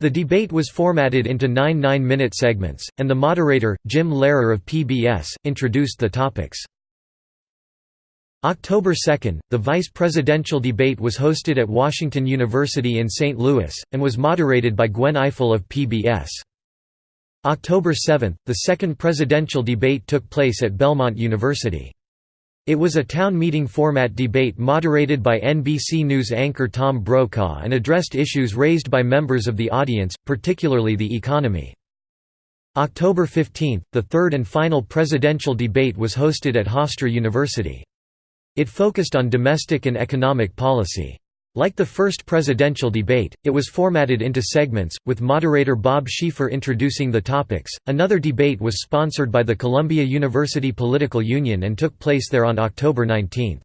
The debate was formatted into nine nine-minute segments, and the moderator, Jim Lehrer of PBS, introduced the topics. October 2, the vice presidential debate was hosted at Washington University in St. Louis, and was moderated by Gwen Ifill of PBS. October 7, the second presidential debate took place at Belmont University. It was a town meeting format debate moderated by NBC News anchor Tom Brokaw and addressed issues raised by members of the audience, particularly the economy. October 15, the third and final presidential debate was hosted at Hofstra University. It focused on domestic and economic policy. Like the first presidential debate, it was formatted into segments, with moderator Bob Schieffer introducing the topics. Another debate was sponsored by the Columbia University Political Union and took place there on October 19.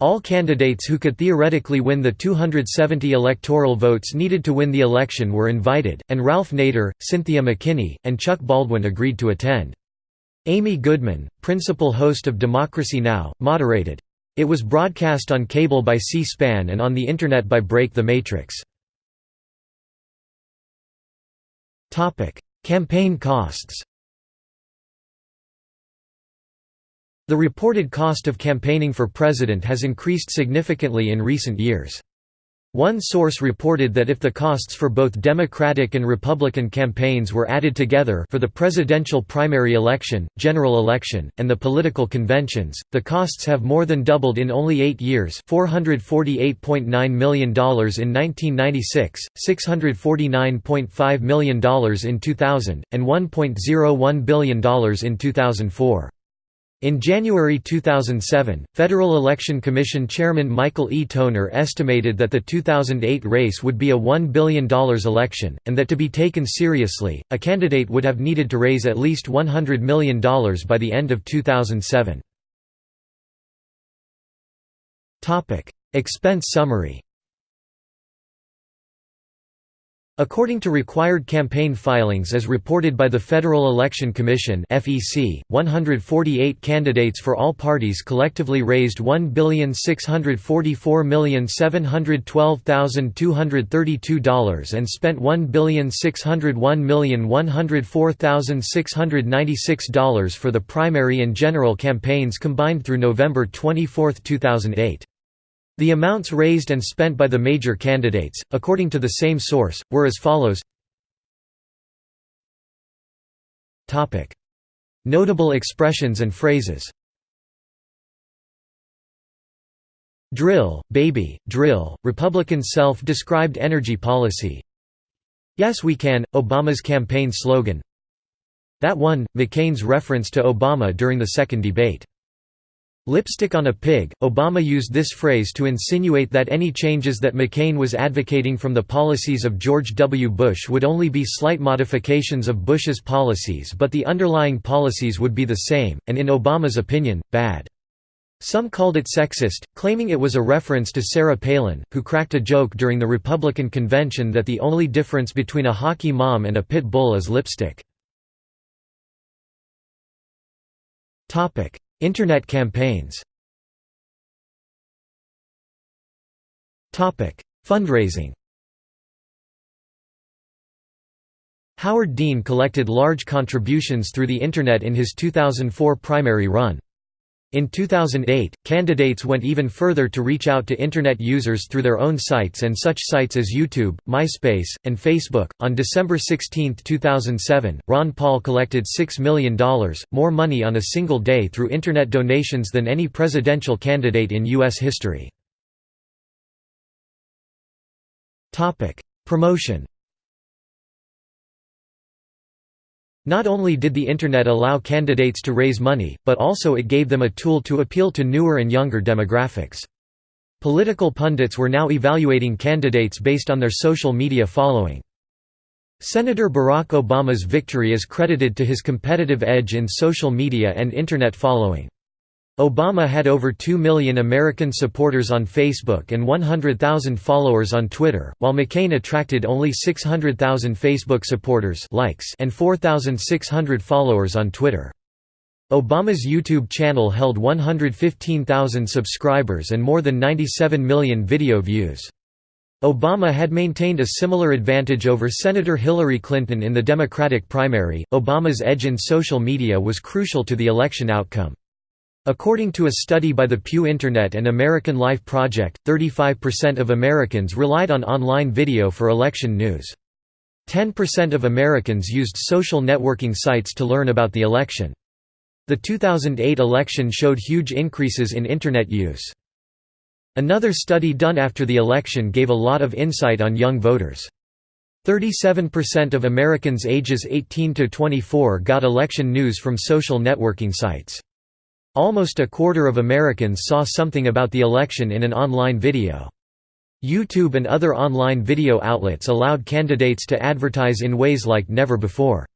All candidates who could theoretically win the 270 electoral votes needed to win the election were invited, and Ralph Nader, Cynthia McKinney, and Chuck Baldwin agreed to attend. Amy Goodman, principal host of Democracy Now!, moderated. It was broadcast on cable by C-SPAN and on the Internet by Break the Matrix. Campaign costs The reported cost of campaigning for president has increased significantly in recent years. One source reported that if the costs for both Democratic and Republican campaigns were added together for the presidential primary election, general election, and the political conventions, the costs have more than doubled in only eight years $448.9 million in 1996, $649.5 million in 2000, and $1.01 billion in 2004. In January 2007, Federal Election Commission Chairman Michael E. Toner estimated that the 2008 race would be a $1 billion election, and that to be taken seriously, a candidate would have needed to raise at least $100 million by the end of 2007. Expense summary According to required campaign filings as reported by the Federal Election Commission (FEC), 148 candidates for all parties collectively raised $1,644,712,232 and spent $1,601,104,696 for the primary and general campaigns combined through November 24, 2008. The amounts raised and spent by the major candidates, according to the same source, were as follows. Notable expressions and phrases. Drill, baby, drill, Republican self-described energy policy. Yes we can, Obama's campaign slogan. That one, McCain's reference to Obama during the second debate. Lipstick on a pig. Obama used this phrase to insinuate that any changes that McCain was advocating from the policies of George W. Bush would only be slight modifications of Bush's policies, but the underlying policies would be the same, and in Obama's opinion, bad. Some called it sexist, claiming it was a reference to Sarah Palin, who cracked a joke during the Republican convention that the only difference between a hockey mom and a pit bull is lipstick. Internet campaigns Fundraising Howard Dean collected large contributions through the Internet in his 2004 primary run. In 2008, candidates went even further to reach out to Internet users through their own sites and such sites as YouTube, MySpace, and Facebook. On December 16, 2007, Ron Paul collected $6 million, more money on a single day through Internet donations than any presidential candidate in U.S. history. Promotion Not only did the Internet allow candidates to raise money, but also it gave them a tool to appeal to newer and younger demographics. Political pundits were now evaluating candidates based on their social media following. Senator Barack Obama's victory is credited to his competitive edge in social media and Internet following. Obama had over 2 million American supporters on Facebook and 100,000 followers on Twitter, while McCain attracted only 600,000 Facebook supporters likes and 4,600 followers on Twitter. Obama's YouTube channel held 115,000 subscribers and more than 97 million video views. Obama had maintained a similar advantage over Senator Hillary Clinton in the Democratic primary. Obama's edge in social media was crucial to the election outcome. According to a study by the Pew Internet and American Life Project, 35% of Americans relied on online video for election news. 10% of Americans used social networking sites to learn about the election. The 2008 election showed huge increases in Internet use. Another study done after the election gave a lot of insight on young voters. 37% of Americans ages 18 to 24 got election news from social networking sites. Almost a quarter of Americans saw something about the election in an online video. YouTube and other online video outlets allowed candidates to advertise in ways like never before.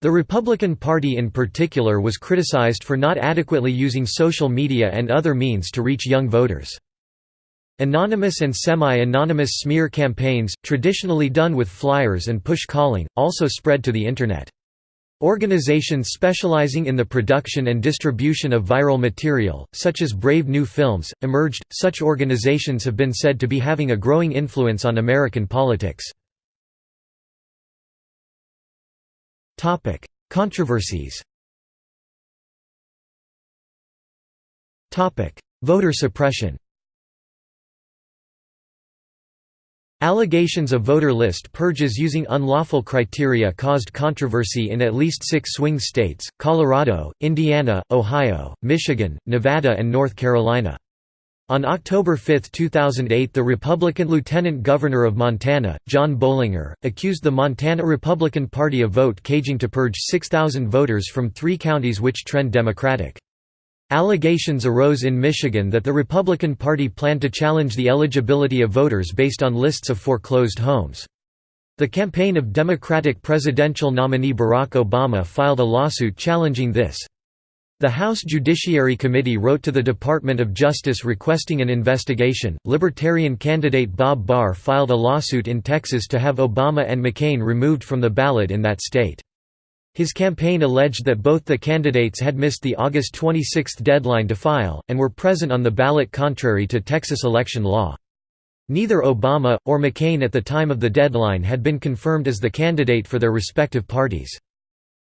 The Republican Party in particular was criticized for not adequately using social media and other means to reach young voters. Anonymous and semi-anonymous smear campaigns, traditionally done with flyers and push calling, also spread to the Internet. Organizations specializing in the production and distribution of viral material, such as Brave New Films, emerged. Such organizations have been said to be having a growing influence on American politics. Topic: Controversies. Topic: Voter suppression. Allegations of voter list purges using unlawful criteria caused controversy in at least six swing states, Colorado, Indiana, Ohio, Michigan, Nevada and North Carolina. On October 5, 2008 the Republican Lieutenant Governor of Montana, John Bohlinger, accused the Montana Republican Party of vote caging to purge 6,000 voters from three counties which trend Democratic. Allegations arose in Michigan that the Republican Party planned to challenge the eligibility of voters based on lists of foreclosed homes. The campaign of Democratic presidential nominee Barack Obama filed a lawsuit challenging this. The House Judiciary Committee wrote to the Department of Justice requesting an investigation. Libertarian candidate Bob Barr filed a lawsuit in Texas to have Obama and McCain removed from the ballot in that state. His campaign alleged that both the candidates had missed the August 26 deadline to file, and were present on the ballot contrary to Texas election law. Neither Obama, or McCain at the time of the deadline had been confirmed as the candidate for their respective parties.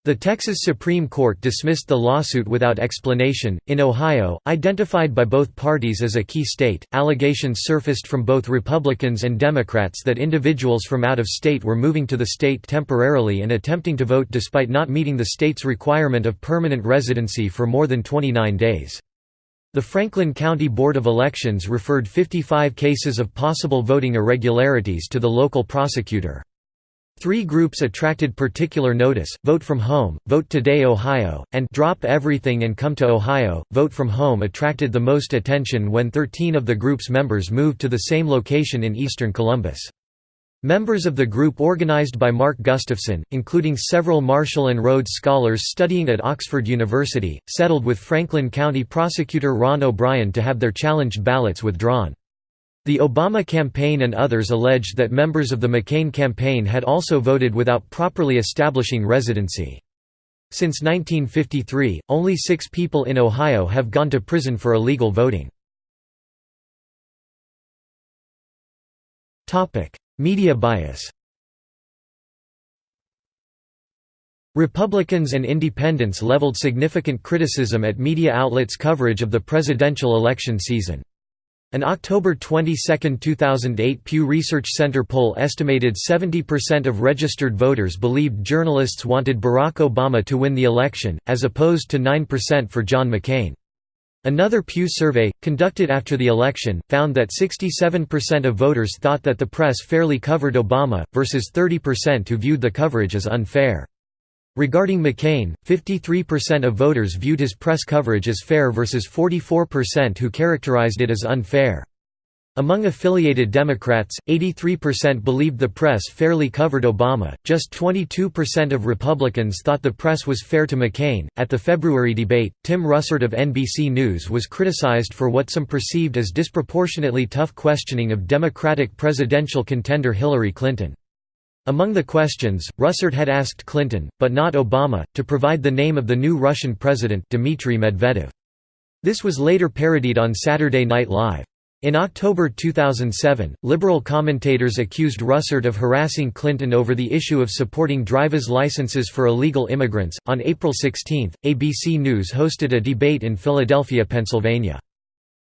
The Texas Supreme Court dismissed the lawsuit without explanation. In Ohio, identified by both parties as a key state, allegations surfaced from both Republicans and Democrats that individuals from out of state were moving to the state temporarily and attempting to vote despite not meeting the state's requirement of permanent residency for more than 29 days. The Franklin County Board of Elections referred 55 cases of possible voting irregularities to the local prosecutor. Three groups attracted particular notice, Vote from Home, Vote Today Ohio, and Drop Everything and Come to Ohio. Vote from Home attracted the most attention when 13 of the group's members moved to the same location in eastern Columbus. Members of the group organized by Mark Gustafson, including several Marshall and Rhodes scholars studying at Oxford University, settled with Franklin County prosecutor Ron O'Brien to have their challenged ballots withdrawn. The Obama campaign and others alleged that members of the McCain campaign had also voted without properly establishing residency. Since 1953, only six people in Ohio have gone to prison for illegal voting. Media bias Republicans and independents leveled significant criticism at media outlets' coverage of the presidential election season. An October 22, 2008 Pew Research Center poll estimated 70% of registered voters believed journalists wanted Barack Obama to win the election, as opposed to 9% for John McCain. Another Pew survey, conducted after the election, found that 67% of voters thought that the press fairly covered Obama, versus 30% who viewed the coverage as unfair. Regarding McCain, 53% of voters viewed his press coverage as fair versus 44% who characterized it as unfair. Among affiliated Democrats, 83% believed the press fairly covered Obama, just 22% of Republicans thought the press was fair to McCain. At the February debate, Tim Russert of NBC News was criticized for what some perceived as disproportionately tough questioning of Democratic presidential contender Hillary Clinton. Among the questions, Russert had asked Clinton, but not Obama, to provide the name of the new Russian president Dmitry Medvedev. This was later parodied on Saturday Night Live. In October 2007, liberal commentators accused Russert of harassing Clinton over the issue of supporting driver's licenses for illegal immigrants. On April 16, ABC News hosted a debate in Philadelphia, Pennsylvania.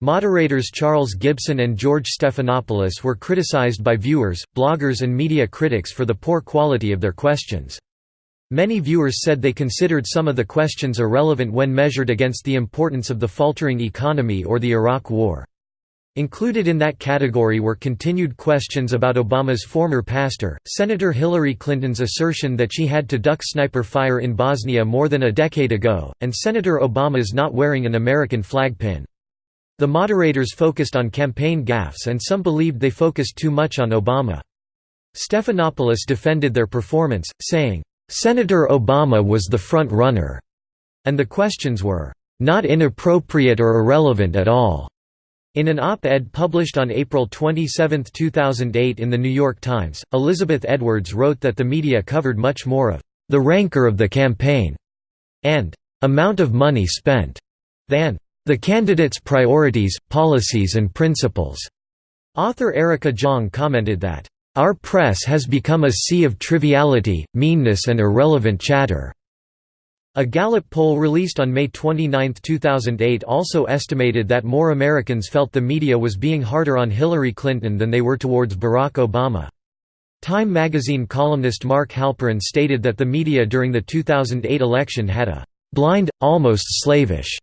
Moderators Charles Gibson and George Stephanopoulos were criticized by viewers, bloggers and media critics for the poor quality of their questions. Many viewers said they considered some of the questions irrelevant when measured against the importance of the faltering economy or the Iraq War. Included in that category were continued questions about Obama's former pastor, Senator Hillary Clinton's assertion that she had to duck sniper fire in Bosnia more than a decade ago, and Senator Obama's not wearing an American flag pin. The moderators focused on campaign gaffes and some believed they focused too much on Obama. Stephanopoulos defended their performance, saying, "...Senator Obama was the front runner," and the questions were, "...not inappropriate or irrelevant at all." In an op-ed published on April 27, 2008 in The New York Times, Elizabeth Edwards wrote that the media covered much more of "...the rancor of the campaign," and "...amount of money spent," than the Candidate's Priorities, Policies and Principles. Author Erica Jong commented that, Our press has become a sea of triviality, meanness and irrelevant chatter. A Gallup poll released on May 29, 2008 also estimated that more Americans felt the media was being harder on Hillary Clinton than they were towards Barack Obama. Time magazine columnist Mark Halperin stated that the media during the 2008 election had a «blind, almost slavish»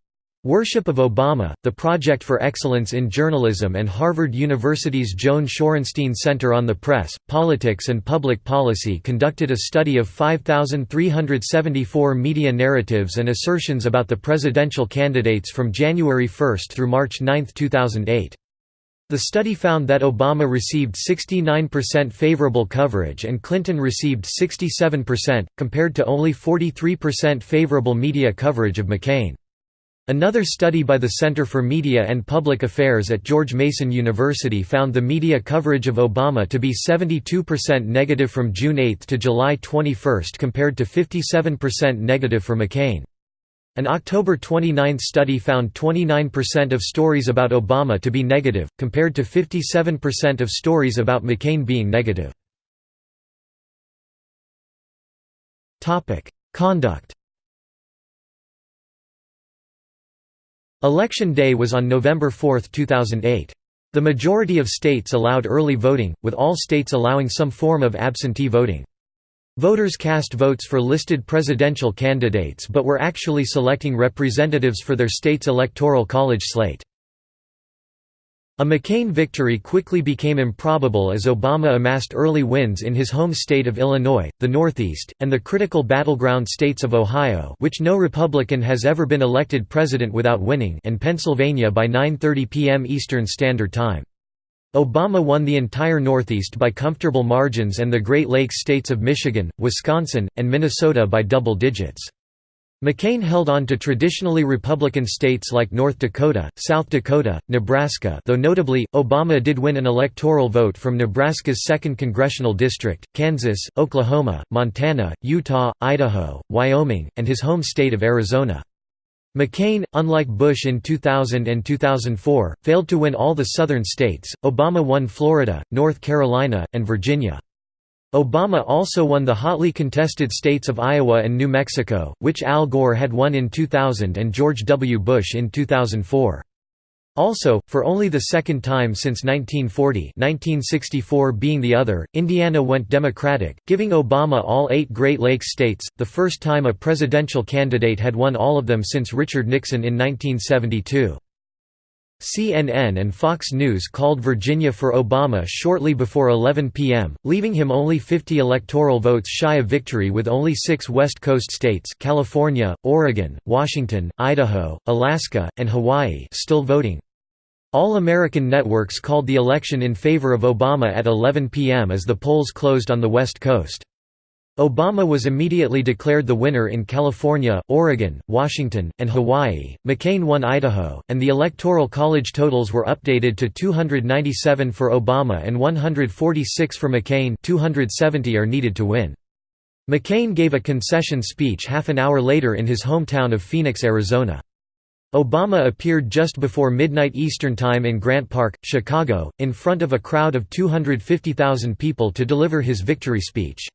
Worship of Obama, the Project for Excellence in Journalism and Harvard University's Joan Shorenstein Center on the Press, Politics and Public Policy conducted a study of 5,374 media narratives and assertions about the presidential candidates from January 1 through March 9, 2008. The study found that Obama received 69% favorable coverage and Clinton received 67%, compared to only 43% favorable media coverage of McCain. Another study by the Center for Media and Public Affairs at George Mason University found the media coverage of Obama to be 72% negative from June 8 to July 21 compared to 57% negative for McCain. An October 29 study found 29% of stories about Obama to be negative, compared to 57% of stories about McCain being negative. Conduct Election day was on November 4, 2008. The majority of states allowed early voting, with all states allowing some form of absentee voting. Voters cast votes for listed presidential candidates but were actually selecting representatives for their state's electoral college slate. A McCain victory quickly became improbable as Obama amassed early wins in his home state of Illinois, the Northeast, and the critical battleground states of Ohio which no Republican has ever been elected president without winning and Pennsylvania by 9.30 p.m. Eastern Standard Time. Obama won the entire Northeast by comfortable margins and the Great Lakes states of Michigan, Wisconsin, and Minnesota by double digits. McCain held on to traditionally Republican states like North Dakota, South Dakota, Nebraska though notably, Obama did win an electoral vote from Nebraska's 2nd Congressional District, Kansas, Oklahoma, Montana, Utah, Idaho, Wyoming, and his home state of Arizona. McCain, unlike Bush in 2000 and 2004, failed to win all the southern states. Obama won Florida, North Carolina, and Virginia. Obama also won the hotly contested states of Iowa and New Mexico, which Al Gore had won in 2000 and George W. Bush in 2004. Also, for only the second time since 1940 1964 being the other, Indiana went Democratic, giving Obama all eight Great Lakes states, the first time a presidential candidate had won all of them since Richard Nixon in 1972. CNN and Fox News called Virginia for Obama shortly before 11 p.m., leaving him only 50 electoral votes shy of victory with only six West Coast states California, Oregon, Washington, Idaho, Alaska, and Hawaii still voting. All American networks called the election in favor of Obama at 11 p.m. as the polls closed on the West Coast. Obama was immediately declared the winner in California, Oregon, Washington, and Hawaii. McCain won Idaho, and the Electoral College totals were updated to 297 for Obama and 146 for McCain 270 are needed to win. McCain gave a concession speech half an hour later in his hometown of Phoenix, Arizona. Obama appeared just before midnight Eastern Time in Grant Park, Chicago, in front of a crowd of 250,000 people to deliver his victory speech.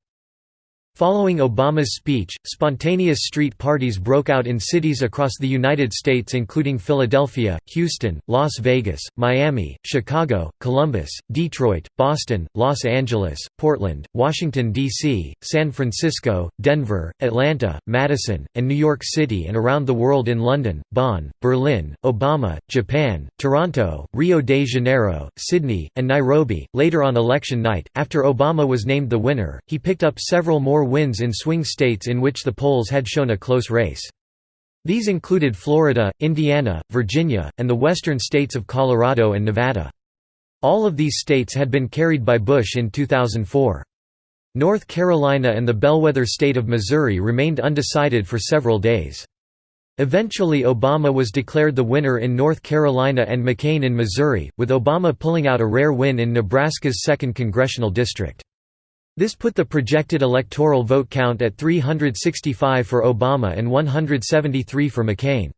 Following Obama's speech, spontaneous street parties broke out in cities across the United States including Philadelphia, Houston, Las Vegas, Miami, Chicago, Columbus, Detroit, Boston, Los Angeles, Portland, Washington, D.C., San Francisco, Denver, Atlanta, Madison, and New York City and around the world in London, Bonn, Berlin, Obama, Japan, Toronto, Rio de Janeiro, Sydney, and Nairobi. Later on election night, after Obama was named the winner, he picked up several more wins in swing states in which the polls had shown a close race. These included Florida, Indiana, Virginia, and the western states of Colorado and Nevada. All of these states had been carried by Bush in 2004. North Carolina and the bellwether state of Missouri remained undecided for several days. Eventually Obama was declared the winner in North Carolina and McCain in Missouri, with Obama pulling out a rare win in Nebraska's 2nd congressional district. This put the projected electoral vote count at 365 for Obama and 173 for McCain.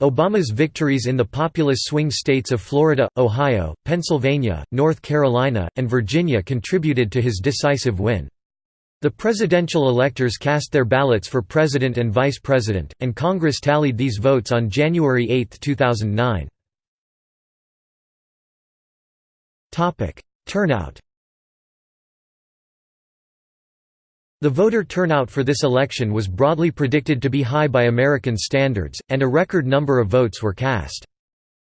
Obama's victories in the populous swing states of Florida, Ohio, Pennsylvania, North Carolina, and Virginia contributed to his decisive win. The presidential electors cast their ballots for president and vice president, and Congress tallied these votes on January 8, 2009. Turnout The voter turnout for this election was broadly predicted to be high by American standards, and a record number of votes were cast.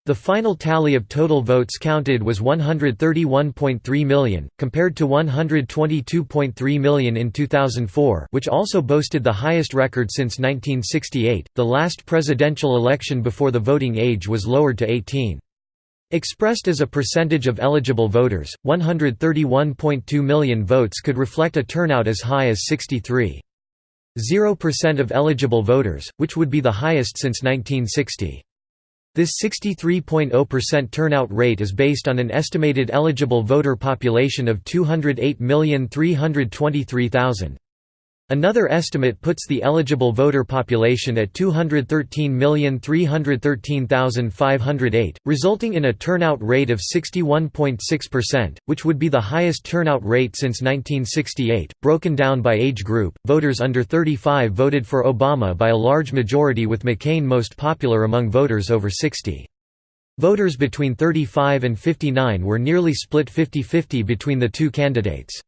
The final tally of total votes counted was 131.3 million, compared to 122.3 million in 2004 which also boasted the highest record since 1968. The last presidential election before the voting age was lowered to 18. Expressed as a percentage of eligible voters, 131.2 million votes could reflect a turnout as high as 63.0% of eligible voters, which would be the highest since 1960. This 63.0% turnout rate is based on an estimated eligible voter population of 208,323,000. Another estimate puts the eligible voter population at 213,313,508, resulting in a turnout rate of 61.6%, which would be the highest turnout rate since 1968. Broken down by age group, voters under 35 voted for Obama by a large majority, with McCain most popular among voters over 60. Voters between 35 and 59 were nearly split 50 50 between the two candidates.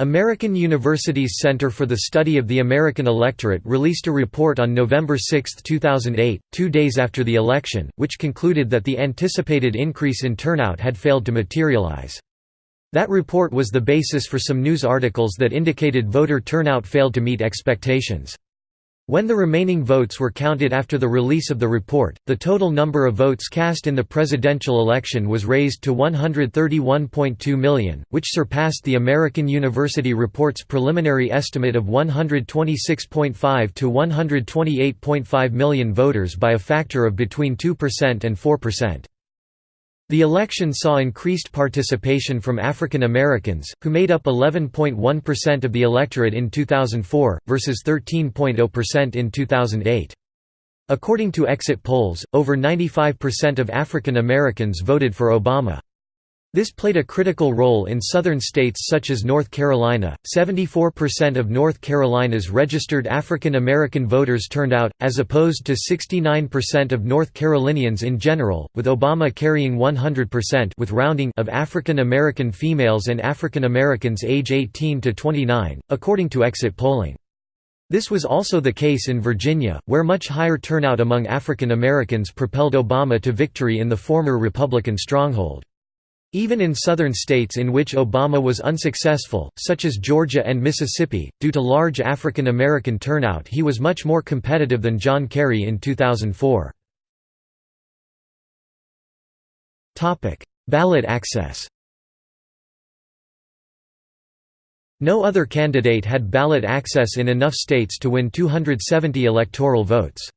American University's Center for the Study of the American Electorate released a report on November 6, 2008, two days after the election, which concluded that the anticipated increase in turnout had failed to materialize. That report was the basis for some news articles that indicated voter turnout failed to meet expectations. When the remaining votes were counted after the release of the report, the total number of votes cast in the presidential election was raised to 131.2 million, which surpassed the American University Report's preliminary estimate of 126.5 to 128.5 million voters by a factor of between 2% and 4%. The election saw increased participation from African Americans, who made up 11.1% of the electorate in 2004, versus 13.0% in 2008. According to exit polls, over 95% of African Americans voted for Obama. This played a critical role in southern states such as North Carolina. 74% of North Carolina's registered African American voters turned out, as opposed to 69% of North Carolinians in general, with Obama carrying 100% with rounding of African American females and African Americans age 18 to 29, according to exit polling. This was also the case in Virginia, where much higher turnout among African Americans propelled Obama to victory in the former Republican stronghold. Even in southern states in which Obama was unsuccessful, such as Georgia and Mississippi, due to large African American turnout he was much more competitive than John Kerry in 2004. Ballot access No other candidate had ballot access in enough states to win 270 electoral votes.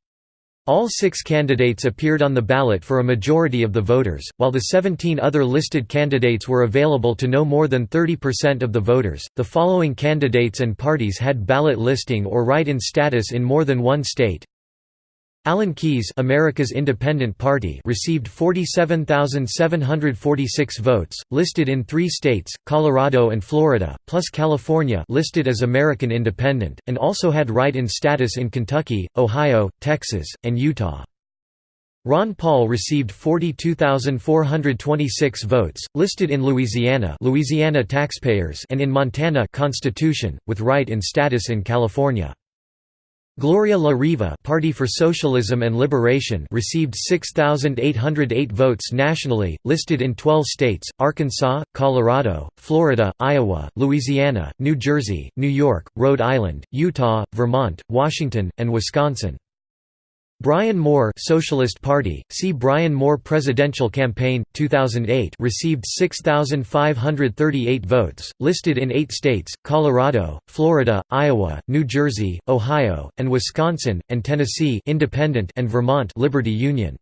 All six candidates appeared on the ballot for a majority of the voters, while the 17 other listed candidates were available to no more than 30% of the voters. The following candidates and parties had ballot listing or write-in status in more than one state. Alan Keyes America's Independent Party received 47,746 votes, listed in three states, Colorado and Florida, plus California listed as American Independent, and also had write-in status in Kentucky, Ohio, Texas, and Utah. Ron Paul received 42,426 votes, listed in Louisiana Louisiana taxpayers and in Montana Constitution, with write-in status in California. Gloria La Riva Party for Socialism and Liberation received 6,808 votes nationally, listed in 12 states, Arkansas, Colorado, Florida, Iowa, Louisiana, New Jersey, New York, Rhode Island, Utah, Vermont, Washington, and Wisconsin. Brian Moore Socialist Party, see Brian Moore Presidential Campaign, 2008 received 6,538 votes, listed in eight states, Colorado, Florida, Iowa, New Jersey, Ohio, and Wisconsin, and Tennessee Independent and Vermont Liberty Union.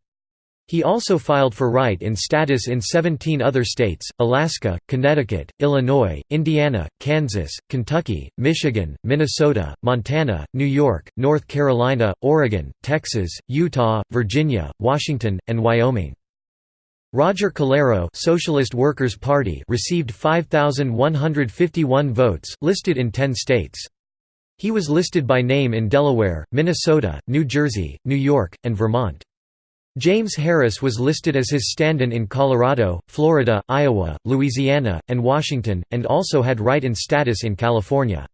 He also filed for write in status in 17 other states, Alaska, Connecticut, Illinois, Indiana, Kansas, Kentucky, Michigan, Minnesota, Montana, New York, North Carolina, Oregon, Texas, Utah, Virginia, Washington, and Wyoming. Roger Calero Socialist Workers' Party received 5,151 votes, listed in 10 states. He was listed by name in Delaware, Minnesota, New Jersey, New York, and Vermont. James Harris was listed as his stand-in in Colorado, Florida, Iowa, Louisiana, and Washington, and also had write-in status in California.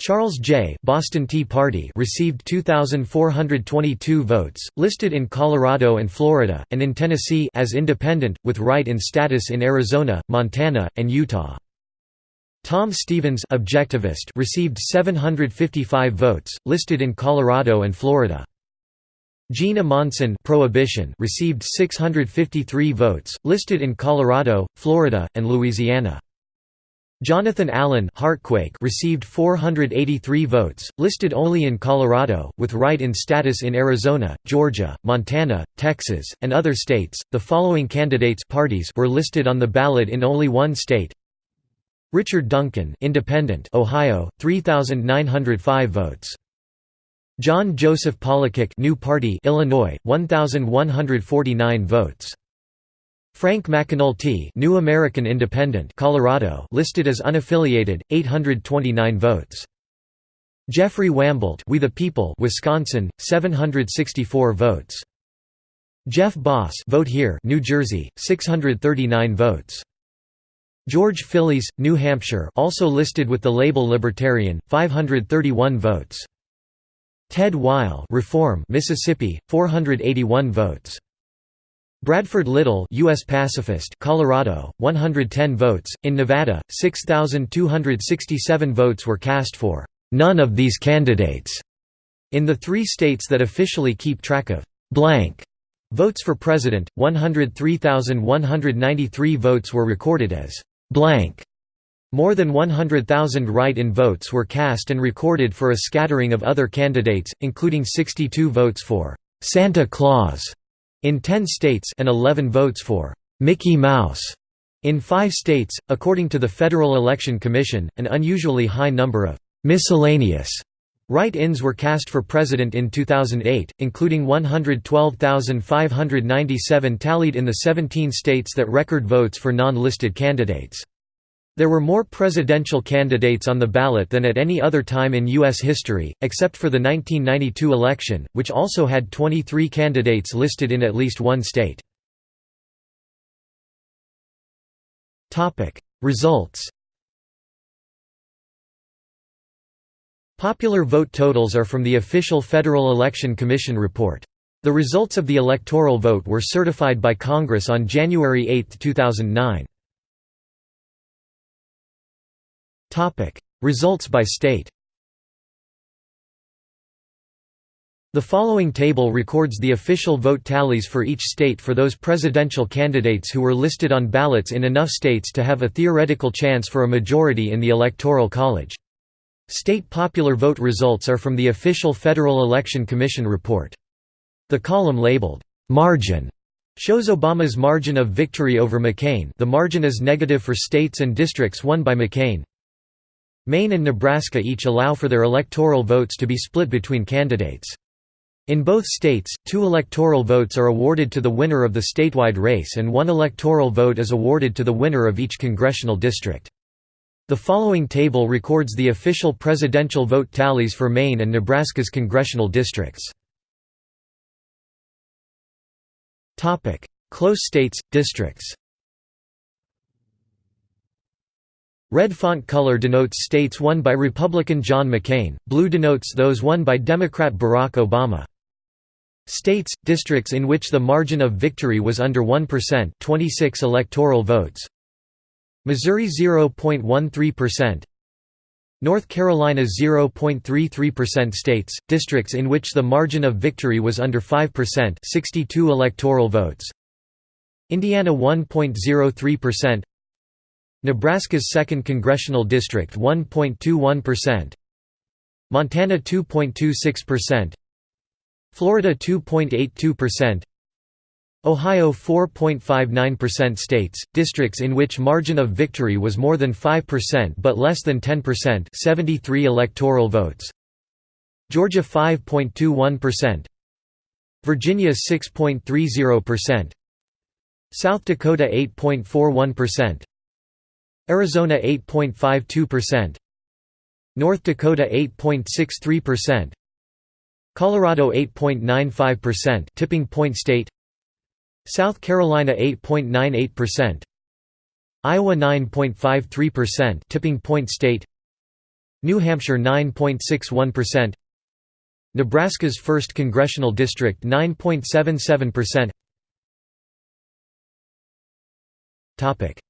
Charles Jay Boston Tea Party received 2,422 votes, listed in Colorado and Florida, and in Tennessee as independent, with write-in status in Arizona, Montana, and Utah. Tom Stevens Objectivist received 755 votes, listed in Colorado and Florida. Gene Amondson Prohibition received 653 votes, listed in Colorado, Florida, and Louisiana. Jonathan Allen Heartquake received 483 votes, listed only in Colorado, with write-in status in Arizona, Georgia, Montana, Texas, and other states. The following candidates parties were listed on the ballot in only one state. Richard Duncan, Independent, Ohio, 3905 votes. John Joseph Polachek New Party Illinois 1149 votes. Frank McEnulty New American Independent Colorado listed as unaffiliated 829 votes. Jeffrey Wamboldt We the People Wisconsin 764 votes. Jeff Boss Vote Here New Jersey 639 votes. George Phillies, New Hampshire also listed with the label Libertarian, 531 votes. Ted Weil Reform Mississippi, 481 votes. Bradford Lyttle US pacifist Colorado, 110 votes. In Nevada, 6,267 votes were cast for none of these candidates. In the three states that officially keep track of blank votes for president, 103,193 votes were recorded as blank. More than 100,000 write-in votes were cast and recorded for a scattering of other candidates, including 62 votes for Santa Claus in 10 states and 11 votes for Mickey Mouse in 5 states, according to the Federal Election Commission, an unusually high number of miscellaneous write-ins were cast for president in 2008, including 112,597 tallied in the 17 states that record votes for non-listed candidates. There were more presidential candidates on the ballot than at any other time in U.S. history, except for the 1992 election, which also had 23 candidates listed in at least one state. Results Popular vote totals are from the official Federal Election Commission report. The results of the electoral vote were certified by Congress on January 8, 2009. Results by state The following table records the official vote tallies for each state for those presidential candidates who were listed on ballots in enough states to have a theoretical chance for a majority in the Electoral College. State popular vote results are from the official Federal Election Commission report. The column labeled, "'Margin' shows Obama's margin of victory over McCain the margin is negative for states and districts won by McCain. Maine and Nebraska each allow for their electoral votes to be split between candidates. In both states, two electoral votes are awarded to the winner of the statewide race and one electoral vote is awarded to the winner of each congressional district. The following table records the official presidential vote tallies for Maine and Nebraska's congressional districts. Close states, districts Red font color denotes states won by Republican John McCain, blue denotes those won by Democrat Barack Obama. States, districts in which the margin of victory was under 1% 26 electoral votes. Missouri 0.13% North Carolina 0.33% states, districts in which the margin of victory was under 5% 62 electoral votes. Indiana 1.03% Nebraska's 2nd Congressional District 1.21%. Montana 2.26%. Florida 2.82%. Ohio 4.59% states, districts in which margin of victory was more than 5% but less than 10% 73 electoral votes. Georgia 5.21%. Virginia 6.30%. South Dakota 8.41%. Arizona 8.52%. North Dakota 8.63%. Colorado 8.95% tipping point state. South Carolina 8.98%. Iowa 9.53% tipping point state. New Hampshire 9.61%. Nebraska's 1st congressional district 9.77%. Topic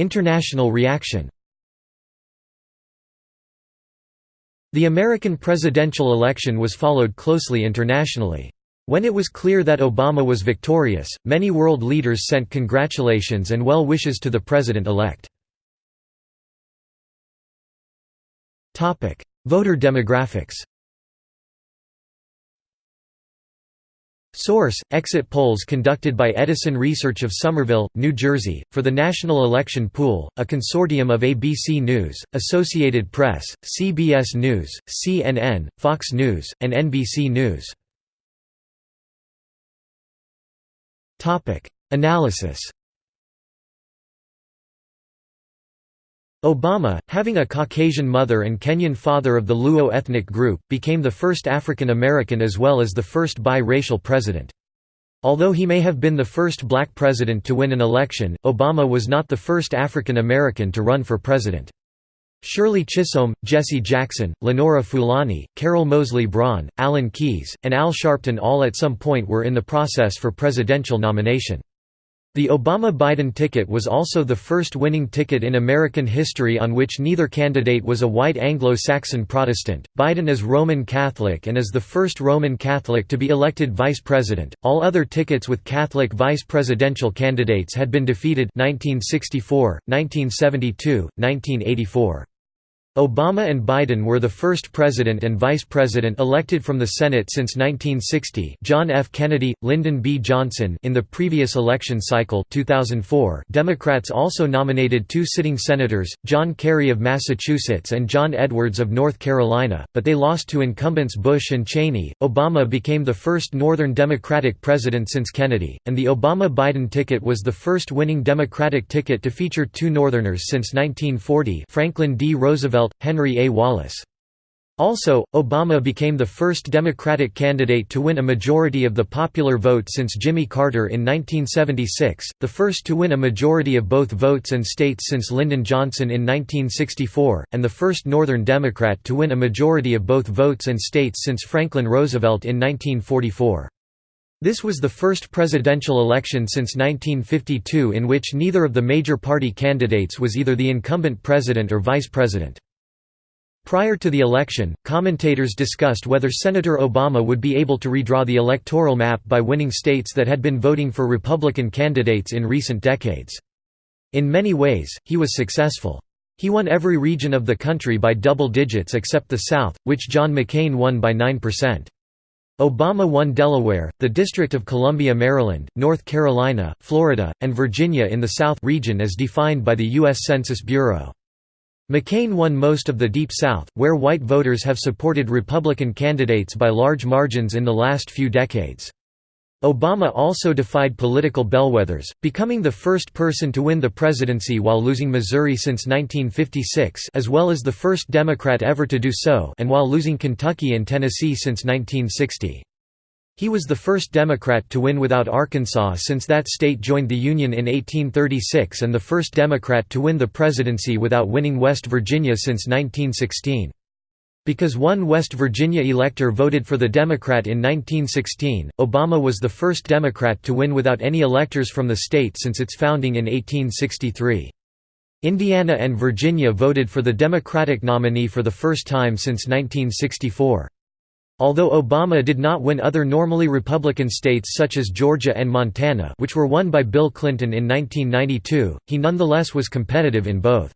International reaction The American presidential election was followed closely internationally. When it was clear that Obama was victorious, many world leaders sent congratulations and well wishes to the president-elect. Voter demographics Source: Exit polls conducted by Edison Research of Somerville, New Jersey, for the National Election Pool, a consortium of ABC News, Associated Press, CBS News, CNN, Fox News, and NBC News. Analysis Obama, having a Caucasian mother and Kenyan father of the Luo ethnic group, became the first African American as well as the first bi-racial president. Although he may have been the first black president to win an election, Obama was not the first African American to run for president. Shirley Chisholm, Jesse Jackson, Lenora Fulani, Carol Moseley Braun, Alan Keyes, and Al Sharpton all at some point were in the process for presidential nomination. The Obama-Biden ticket was also the first winning ticket in American history on which neither candidate was a white Anglo-Saxon Protestant. Biden is Roman Catholic and is the first Roman Catholic to be elected vice president. All other tickets with Catholic vice presidential candidates had been defeated 1964, 1972, 1984. Obama and Biden were the first president and vice president elected from the Senate since 1960 John F. Kennedy, Lyndon B. Johnson in the previous election cycle 2004 Democrats also nominated two sitting senators, John Kerry of Massachusetts and John Edwards of North Carolina, but they lost to incumbents Bush and Cheney. Obama became the first Northern Democratic president since Kennedy, and the Obama-Biden ticket was the first winning Democratic ticket to feature two Northerners since 1940 Franklin D. Roosevelt Roosevelt, Henry A. Wallace. Also, Obama became the first Democratic candidate to win a majority of the popular vote since Jimmy Carter in 1976, the first to win a majority of both votes and states since Lyndon Johnson in 1964, and the first Northern Democrat to win a majority of both votes and states since Franklin Roosevelt in 1944. This was the first presidential election since 1952 in which neither of the major party candidates was either the incumbent president or vice president. Prior to the election, commentators discussed whether Senator Obama would be able to redraw the electoral map by winning states that had been voting for Republican candidates in recent decades. In many ways, he was successful. He won every region of the country by double digits except the South, which John McCain won by 9%. Obama won Delaware, the District of Columbia Maryland, North Carolina, Florida, and Virginia in the South region as defined by the U.S. Census Bureau. McCain won most of the Deep South, where white voters have supported Republican candidates by large margins in the last few decades. Obama also defied political bellwethers, becoming the first person to win the presidency while losing Missouri since 1956 as well as the first Democrat ever to do so and while losing Kentucky and Tennessee since 1960. He was the first Democrat to win without Arkansas since that state joined the Union in 1836 and the first Democrat to win the presidency without winning West Virginia since 1916. Because one West Virginia elector voted for the Democrat in 1916, Obama was the first Democrat to win without any electors from the state since its founding in 1863. Indiana and Virginia voted for the Democratic nominee for the first time since 1964. Although Obama did not win other normally Republican states such as Georgia and Montana which were won by Bill Clinton in 1992, he nonetheless was competitive in both.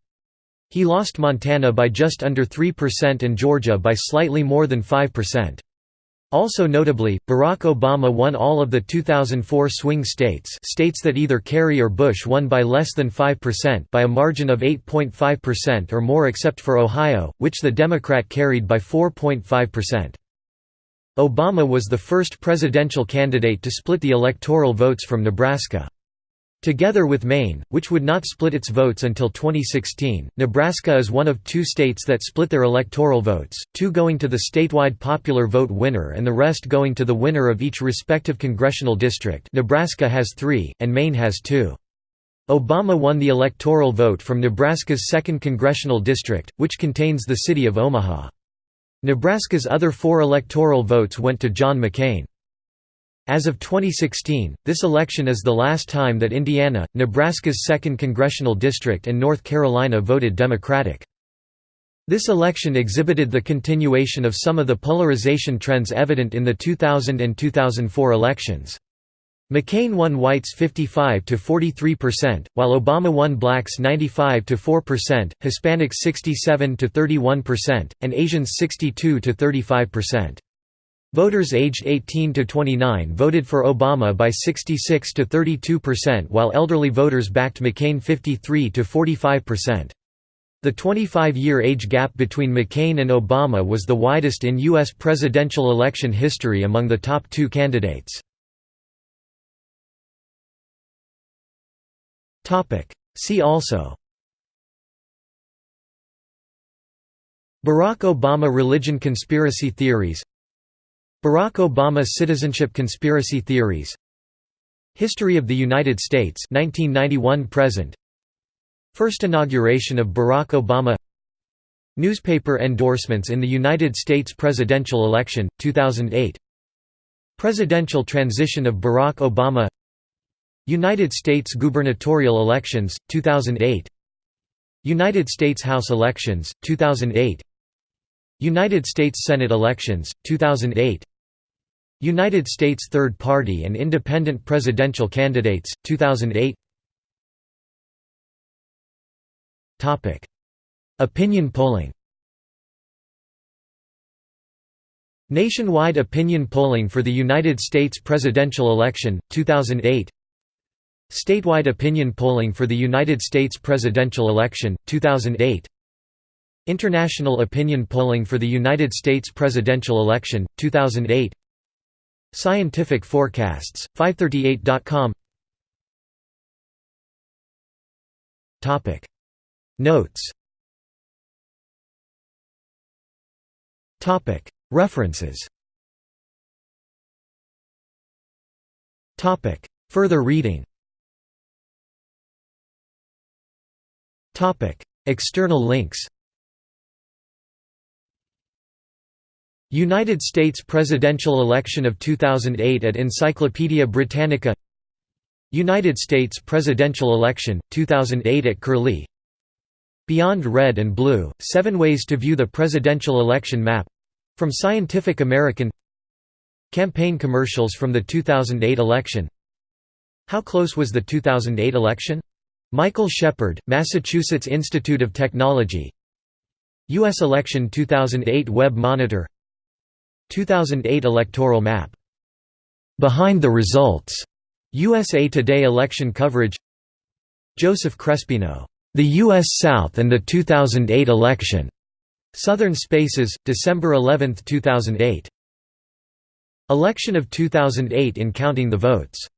He lost Montana by just under 3% and Georgia by slightly more than 5%. Also notably, Barack Obama won all of the 2004 swing states states that either Kerry or Bush won by less than 5% by a margin of 8.5% or more except for Ohio, which the Democrat carried by 4.5%. Obama was the first presidential candidate to split the electoral votes from Nebraska. Together with Maine, which would not split its votes until 2016, Nebraska is one of two states that split their electoral votes, two going to the statewide popular vote winner and the rest going to the winner of each respective congressional district Nebraska has three, and Maine has two. Obama won the electoral vote from Nebraska's 2nd Congressional District, which contains the city of Omaha. Nebraska's other four electoral votes went to John McCain. As of 2016, this election is the last time that Indiana, Nebraska's 2nd congressional district and North Carolina voted Democratic. This election exhibited the continuation of some of the polarization trends evident in the 2000 and 2004 elections. McCain won whites 55 to 43%, while Obama won blacks 95 to 4%, Hispanics 67 to 31%, and Asians 62 to 35%. Voters aged 18 to 29 voted for Obama by 66 to 32% while elderly voters backed McCain 53 to 45%. The 25-year age gap between McCain and Obama was the widest in U.S. presidential election history among the top two candidates. See also. Barack Obama religion conspiracy theories. Barack Obama citizenship conspiracy theories. History of the United States 1991 present. First inauguration of Barack Obama. Newspaper endorsements in the United States presidential election 2008 Presidential transition of Barack Obama United States gubernatorial elections 2008 United States House elections 2008 United States Senate elections 2008 United States third party and independent presidential candidates 2008 Topic. Opinion polling Nationwide opinion polling for the United States presidential election 2008 Statewide opinion polling for the United States presidential election 2008 International opinion polling for the United States presidential election 2008 Scientific forecasts 538.com Topic. Notes. References. Further reading External links United States presidential election of 2008 at Encyclopaedia Britannica United States presidential election, 2008 at Curlie Beyond Red and Blue, Seven Ways to View the Presidential Election Map from Scientific American Campaign commercials from the 2008 election How close was the 2008 election? Michael Shepard, Massachusetts Institute of Technology U.S. Election 2008 Web Monitor 2008 electoral map. Behind the results. USA Today election coverage. Joseph Crespino, The U.S. South and the 2008 Election. Southern Spaces, December 11, 2008. Election of 2008 in Counting the Votes